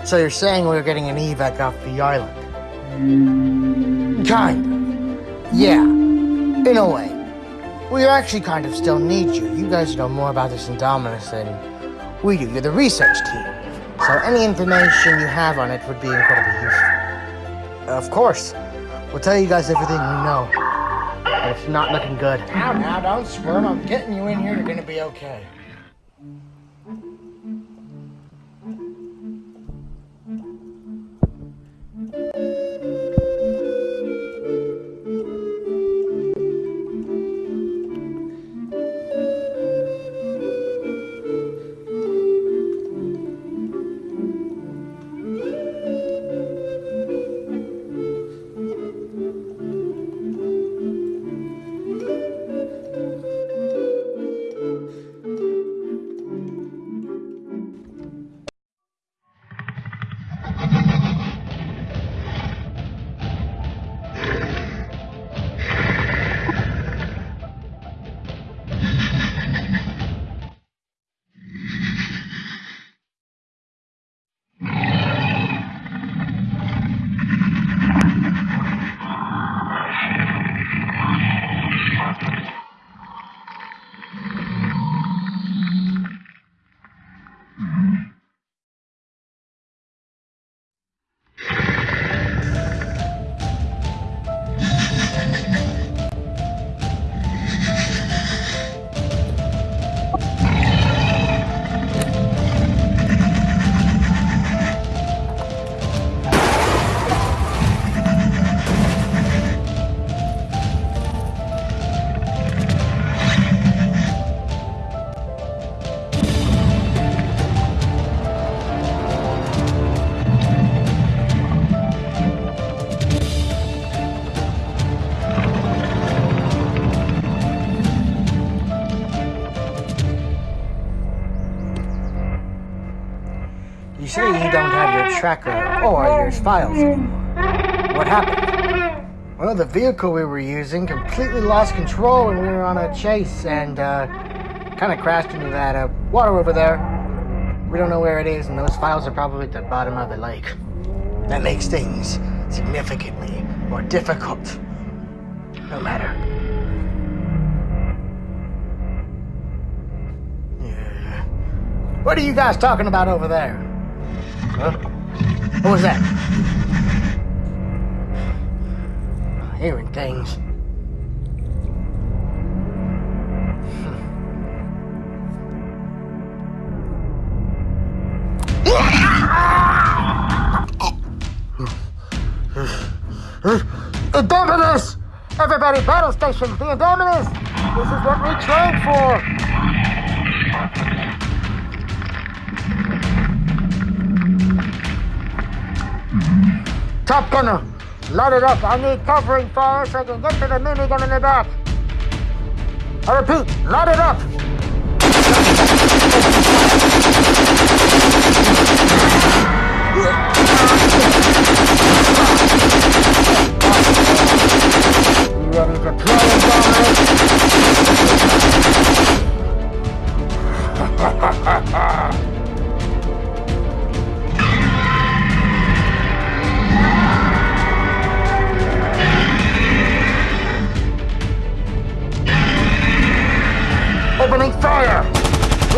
So you're saying we're getting an evac off the island? Kinda. Yeah, in a way. We actually kind of still need you. You guys know more about this Indominus than we do. You're the research team. So any information you have on it would be incredibly useful. Of course. We'll tell you guys everything we know. But it's not looking good. Now, now, don't squirm. I'm getting you in here. You're gonna be okay. Tracker or your files anymore. What happened? Well, the vehicle we were using completely lost control when we were on a chase and uh, kind of crashed into that uh, water over there. We don't know where it is, and those files are probably at the bottom of the lake. That makes things significantly more difficult. No matter. Yeah. What are you guys talking about over there? Huh? What was that? Hearing things. Indominus! Everybody, battle station, the Indominus! This is what we trained for! Top gunner, load it up. I need covering fire so I can get to the minigun in the back. I repeat, load it up. You ready to Indominus? Opening fire!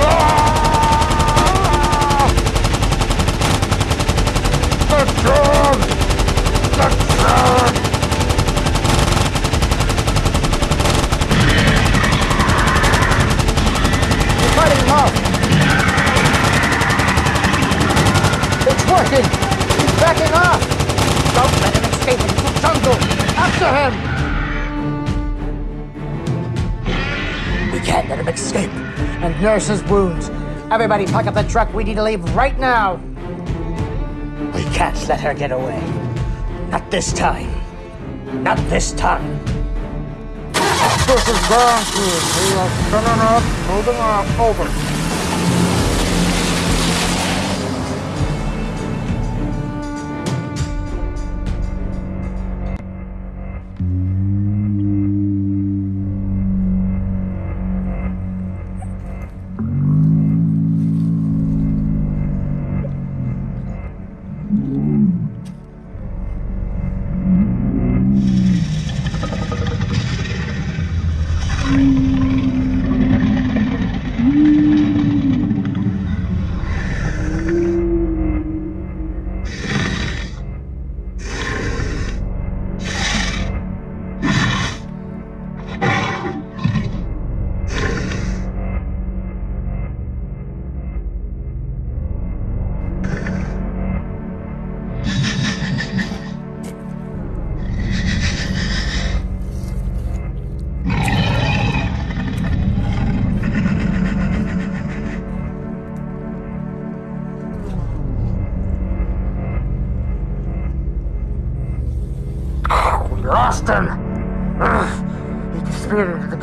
Ah! The drone! The drone! We're fighting him off! It's working! He's backing off! Don't let him escape into the jungle! After him! Can't let him escape and nurse his wounds. Everybody pack up the truck. We need to leave right now. We can't let her get away. Not this time. Not this time. This is guaranteed. We are spinning up, moving off, over.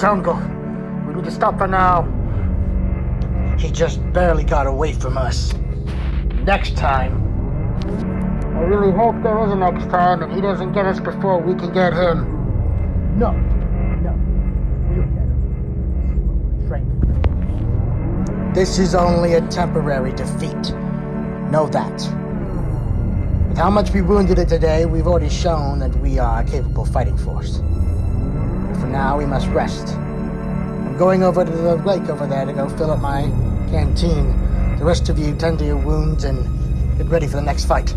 Jungle. We need to stop for now. He just barely got away from us. Next time. I really hope there is a next time and he doesn't get us before we can get him. No. No. We'll get him. Train. This is only a temporary defeat. Know that. With how much we wounded it today, we've already shown that we are a capable fighting force. Now, we must rest. I'm going over to the lake over there to go fill up my canteen. The rest of you tend to your wounds and get ready for the next fight.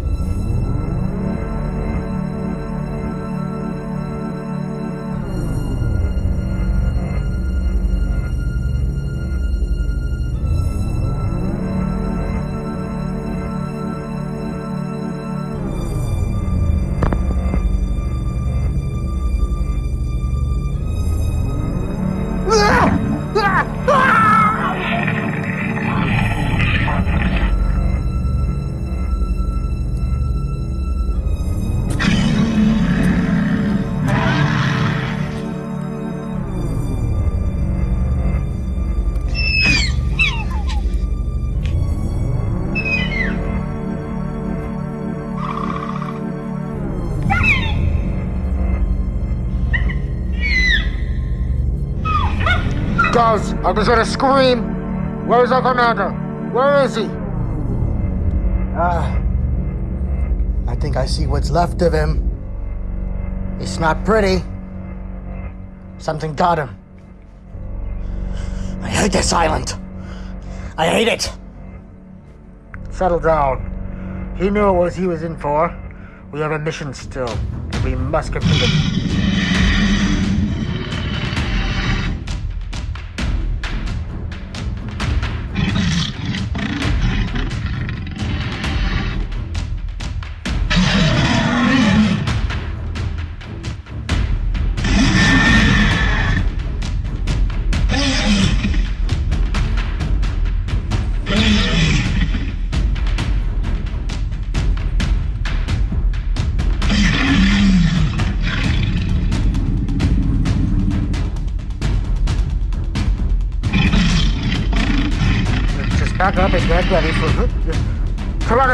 Guys, I just heard a scream. Where is our commander? Where is he? Ah. I think I see what's left of him. It's not pretty. Something got him. I hate this island. I hate it. Settle down. He knew what he was in for. We have a mission still. We must complete it.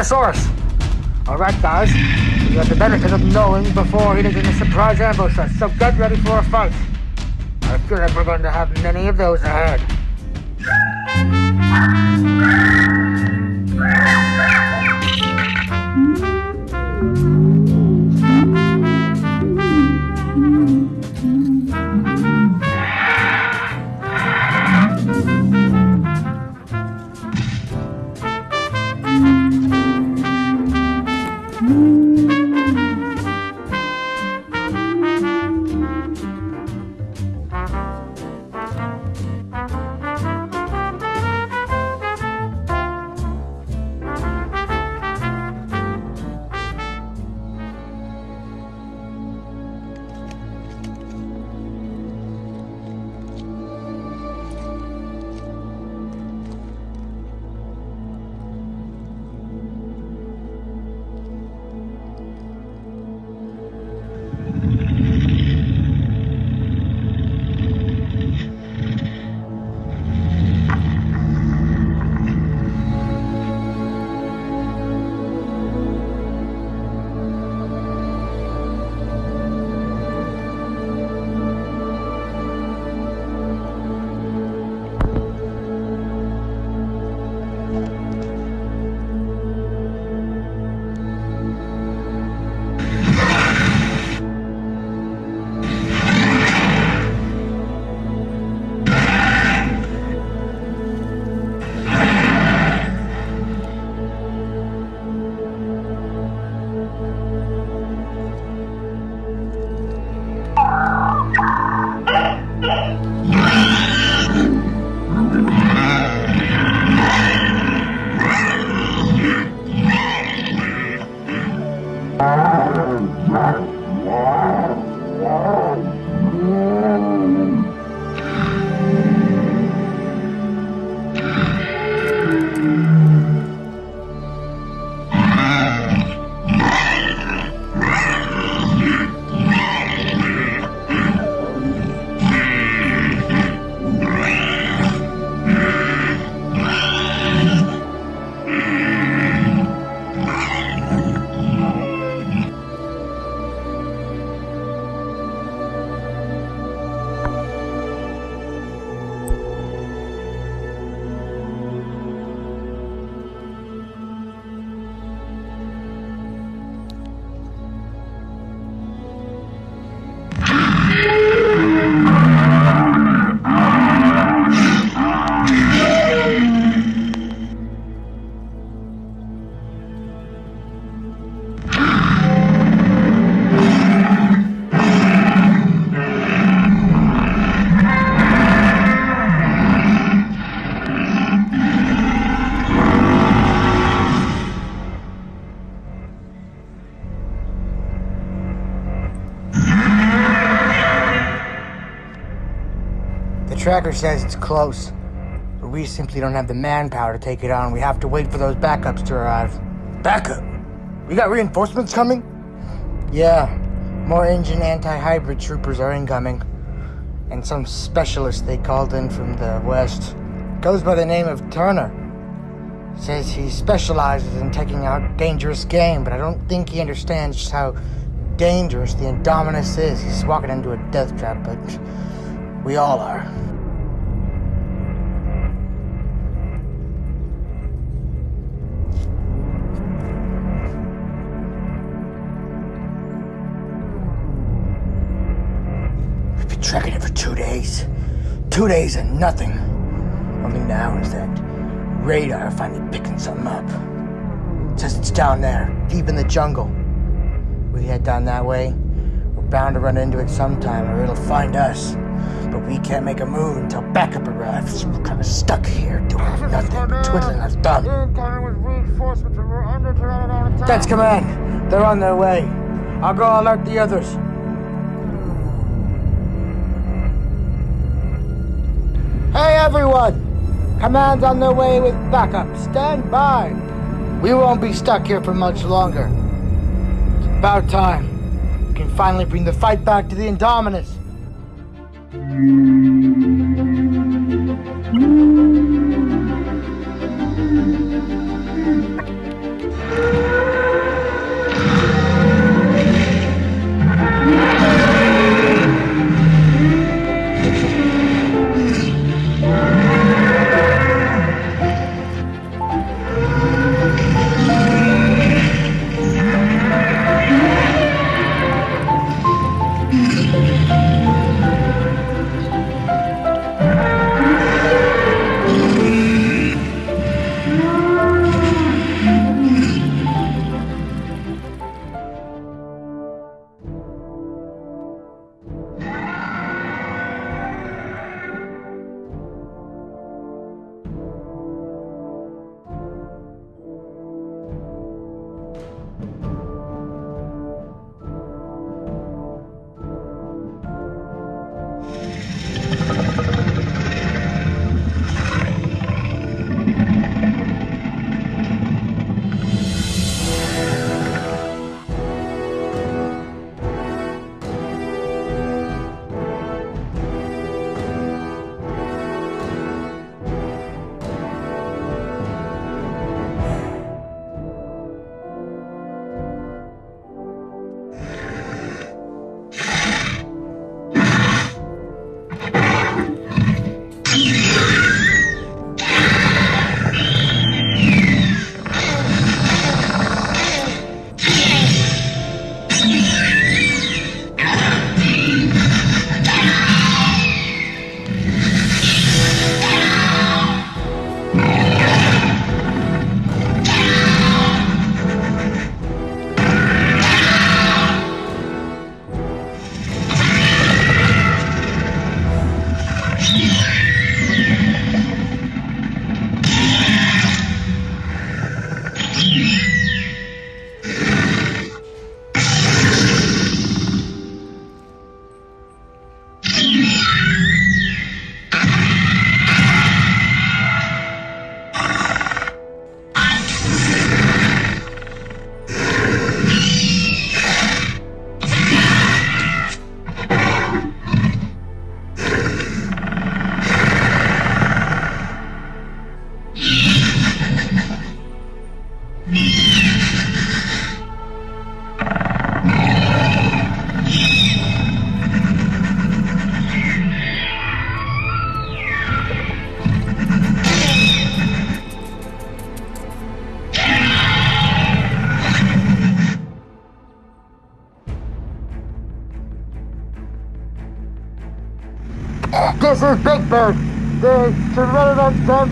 Tyrannosaurus. All right, guys. You have the benefit of knowing before he doesn't surprise ambush us, so get ready for a fight. I feel like we're going to have many of those ahead. Tracker says it's close, but we simply don't have the manpower to take it on. We have to wait for those backups to arrive. Backup? We got reinforcements coming? Yeah, more InGen anti-hybrid troopers are incoming. And some specialist they called in from the west. Goes by the name of Turner. Says he specializes in taking out dangerous game, but I don't think he understands just how dangerous the Indominus is. He's walking into a death trap, but we all are. Two days and nothing. Only now is that radar finally picking something up. says it's down there, deep in the jungle. We head down that way, we're bound to run into it sometime or it'll find us. But we can't make a move until backup arrives. We're kind of stuck here doing nothing but twiddling our thumb. That's command. They're on their way. I'll go alert the others. Everyone! Command's on their way with backup. Stand by. We won't be stuck here for much longer. It's about time. We can finally bring the fight back to the Indominus.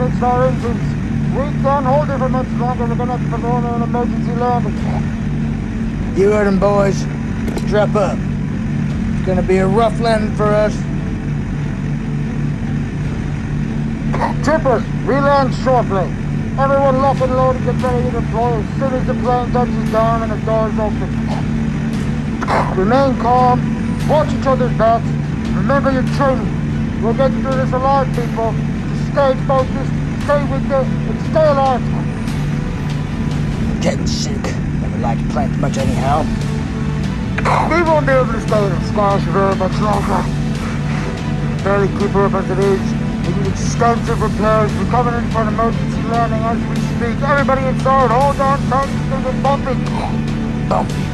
Engines. We can't hold it for much longer. We're gonna have to perform an emergency landing. You heard him, boys. Strap up. It's gonna be a rough landing for us. Troopers, we land shortly. Everyone lock and load and get ready to deploy as soon as the plane touches down and the doors open. Remain calm, watch each other's backs, remember your training. We'll get through this alive, people. Stay focused, stay with it, and stay alive. Getting sick. Never liked plant much anyhow. We won't be able to stay in the squash very much longer. Barely keep her up as it is. We need extensive repairs. We're coming in for an emergency landing as we speak. Everybody inside, hold on tight. Gonna get bumpy. Bumpy.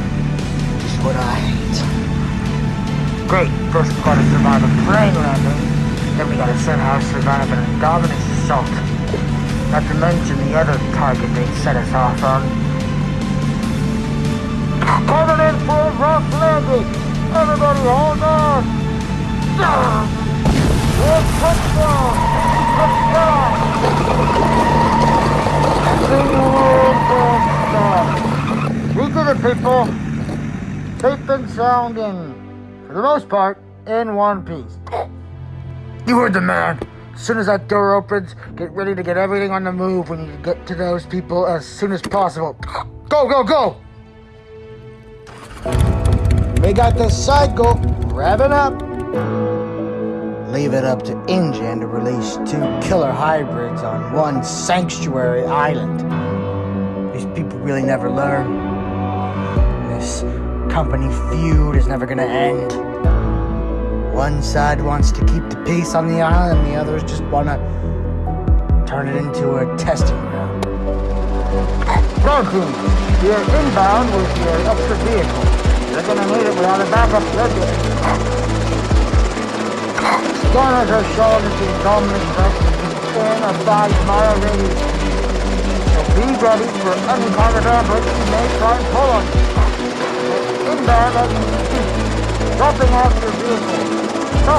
Just what I hate. Great. First we've got to survive a plane landing. Then we gotta somehow survive an Indominus assault. Not to mention the other target they set us off on. Coming in for a rough landing! Everybody hold on! One touchdown! Touchdown! We did it, people! Safe and sound and, for the most part, in one piece. You heard the man. As soon as that door opens, get ready to get everything on the move. We need to get to those people as soon as possible. Go, go, go! We got the cycle revving up. Leave it up to InGen to release two killer hybrids on one sanctuary island. These people really never learn. This company feud is never gonna end. One side wants to keep the peace on the island, and the others just wanna turn it into a testing ground. Road team, you're inbound with your extra vehicle. You're gonna need it without a backup schedule. Scanners are showing that the Rex is within a five-mile radius. So be ready for of ambush you may try and pull on you. Inbound as we speak. Dropping off your vehicle.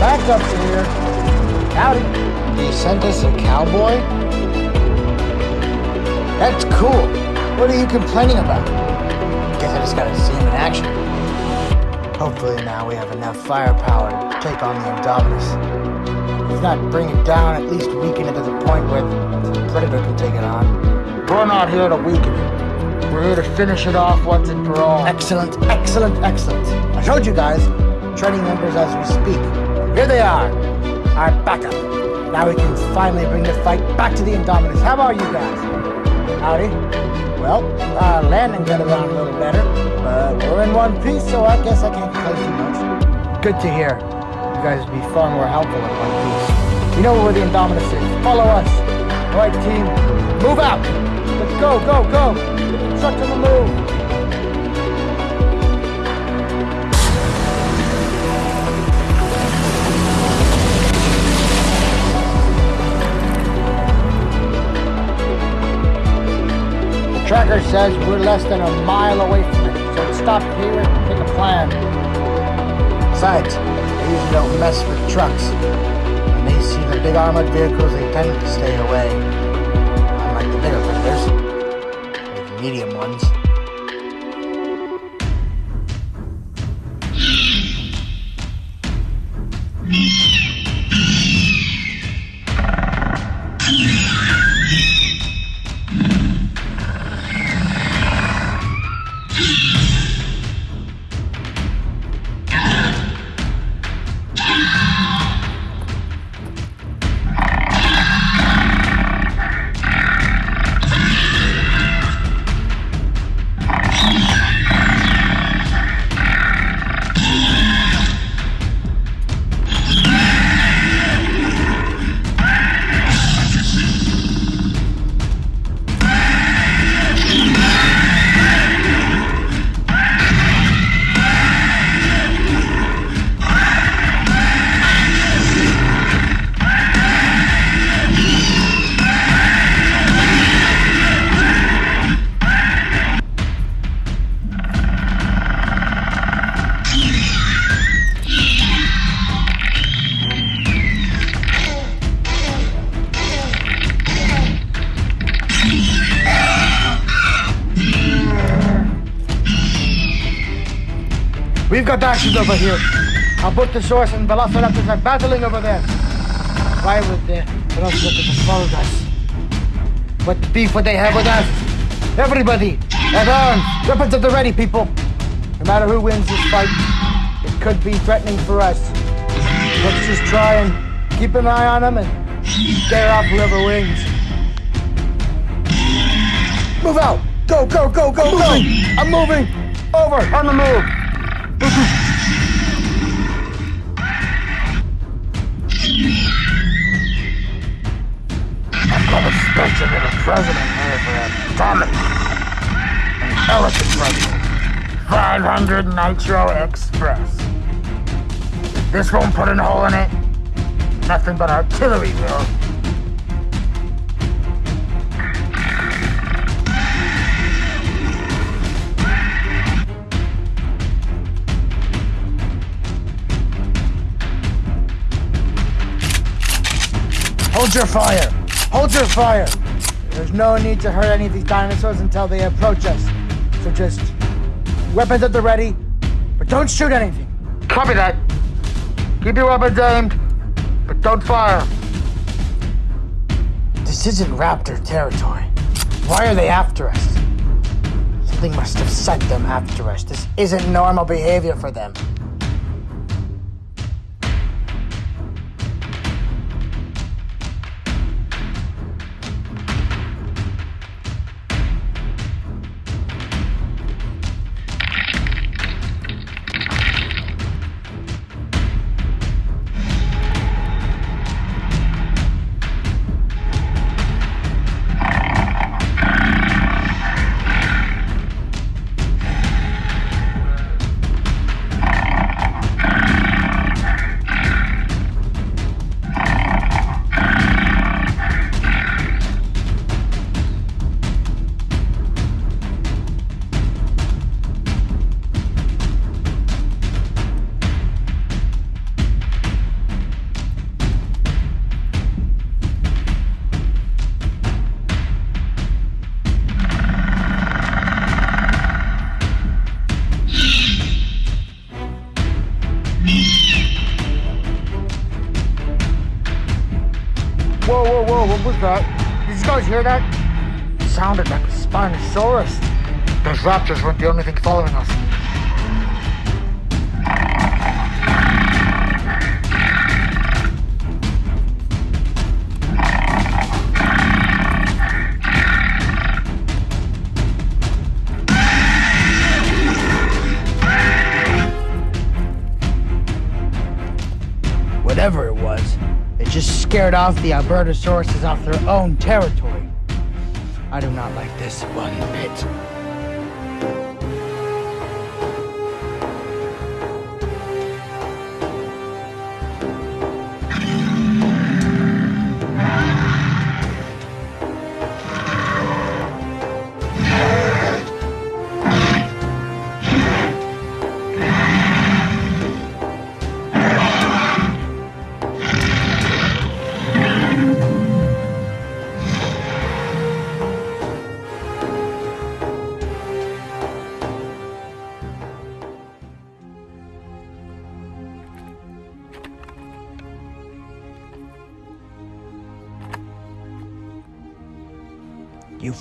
backup's in here. Howdy. They sent us a cowboy? That's cool. What are you complaining about? Guess I just gotta see him in action. Hopefully now we have enough firepower to take on the Indominus. If not bring it down, at least weaken it to the point where the Predator can take it on. We're not here to weaken it. We're here to finish it off once and for all. Excellent, excellent, excellent. I showed you guys, training members as we speak. Here they are, our backup. Now we can finally bring the fight back to the Indominus. How about you guys? Howdy. Well, uh, landing got around a little better, but we're in one piece, so I guess I can't complain too much. Good to hear. You guys would be far more helpful in one piece. You know where the Indominus is. Follow us. All right, team, move out. Let's go, go, go. Truck on the move. Tracker says we're less than a mile away from it, so stop here and pick a plan. Besides, they usually don't mess with trucks. When they see the big armored vehicles, they tend to stay away. Unlike the bigger vendors, or the medium ones. We've got actions over here. Albertosaurus and Velociraptors are battling over there. Why would the Velociraptors have followed us? What beef would they have with us? Everybody, at arms, weapons at the ready, people. No matter who wins this fight, it could be threatening for us. Let's just try and keep an eye on them and scare off whoever wins. Move out! Go, go, go, go, go! I'm moving! Over, on the move! President here for a Tommy. An elegant president. 500 Nitro Express. This won't put a hole in it. Nothing but artillery will. Hold your fire! Hold your fire! There's no need to hurt any of these dinosaurs until they approach us. So just weapons at the ready, but don't shoot anything. Copy that. Keep your weapons aimed, but don't fire. This isn't raptor territory. Why are they after us? Something must have sent them after us. This isn't normal behavior for them. Scared off the Albertosauruses off their own territory. I do not like this one bit.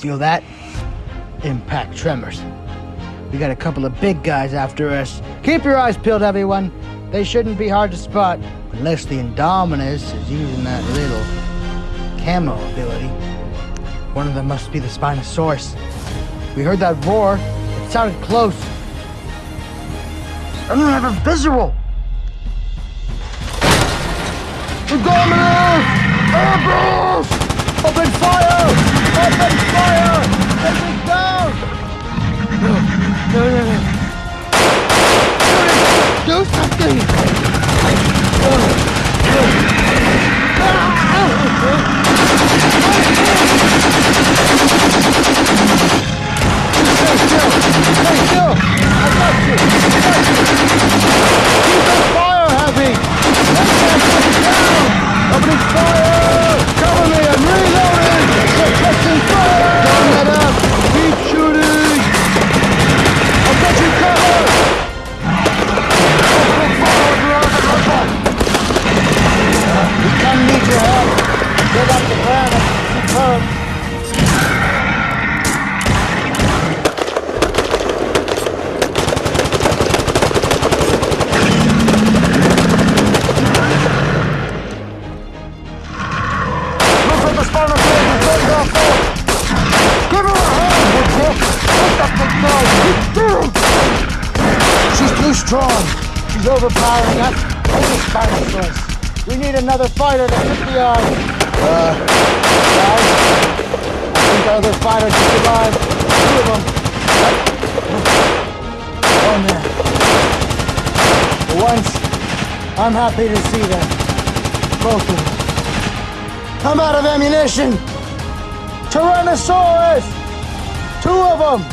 Feel that? Impact tremors. We got a couple of big guys after us. Keep your eyes peeled, everyone. They shouldn't be hard to spot unless the Indominus is using that little camo ability. One of them must be the Spinosaurus. We heard that roar. It sounded close. I don't have a visual. Indominus! Airbrush! Open fire! Open no, no, no. Do something! The fire heavy! Let them come down! Opening fire! Cover me! I'm reloading! Suppressing fire! Don't confirmed. Look at the spinal cord is going down full. Give her a hand, the? She's too strong. She's overpowering us. Take the Spinosaurus. We need another fighter to hit the eye. Uh, guys, I think our other fighter just arrived. Two of them. Oh man. For once, I'm happy to see them. Both of them. I'm out of ammunition. Tyrannosaurus! Two of them!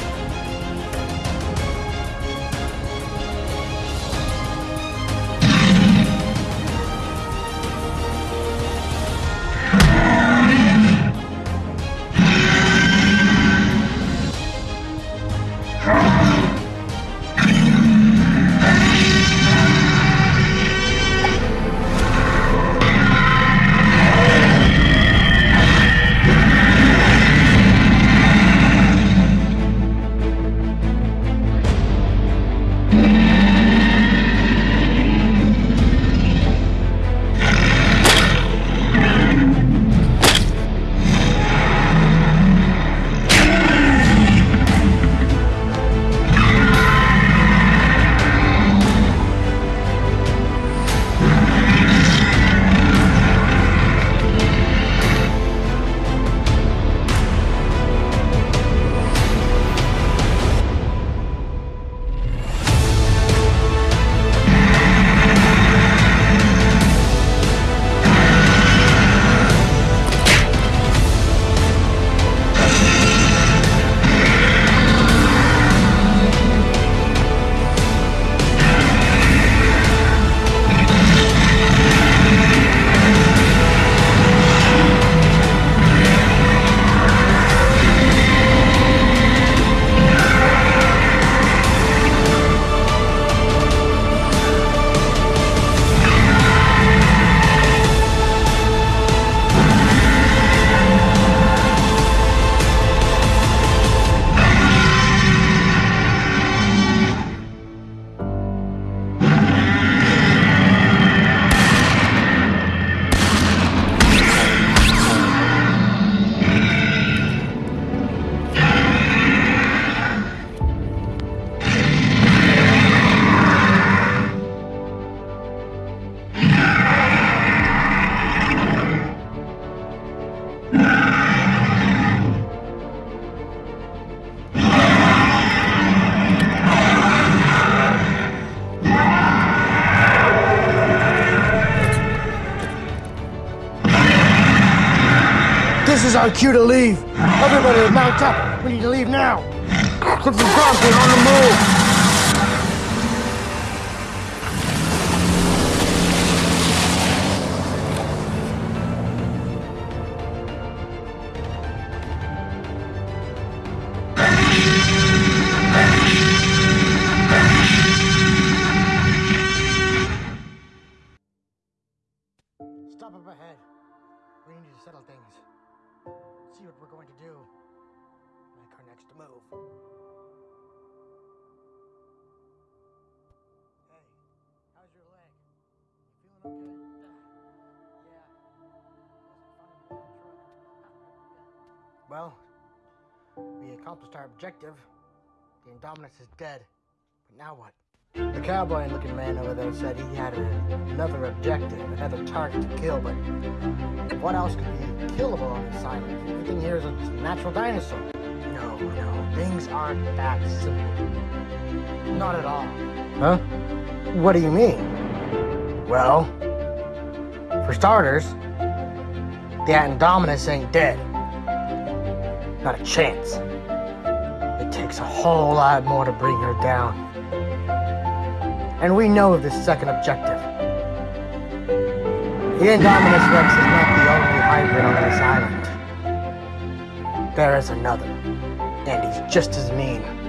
Our cue to leave. Everybody, mount up. We need to leave now. Put Bronco on the move. Our objective. The Indominus is dead. But now what? The cowboy looking man over there said he had a, another objective, another target to kill, but what else could be killable on this island? Everything here is a natural dinosaur. No, no, things aren't that simple. Not at all. Huh? What do you mean? Well, for starters, the Indominus ain't dead. Not a chance. Takes a whole lot more to bring her down. And we know of this second objective. The Indominus Rex is not the only hybrid on this island. There is another, and he's just as mean.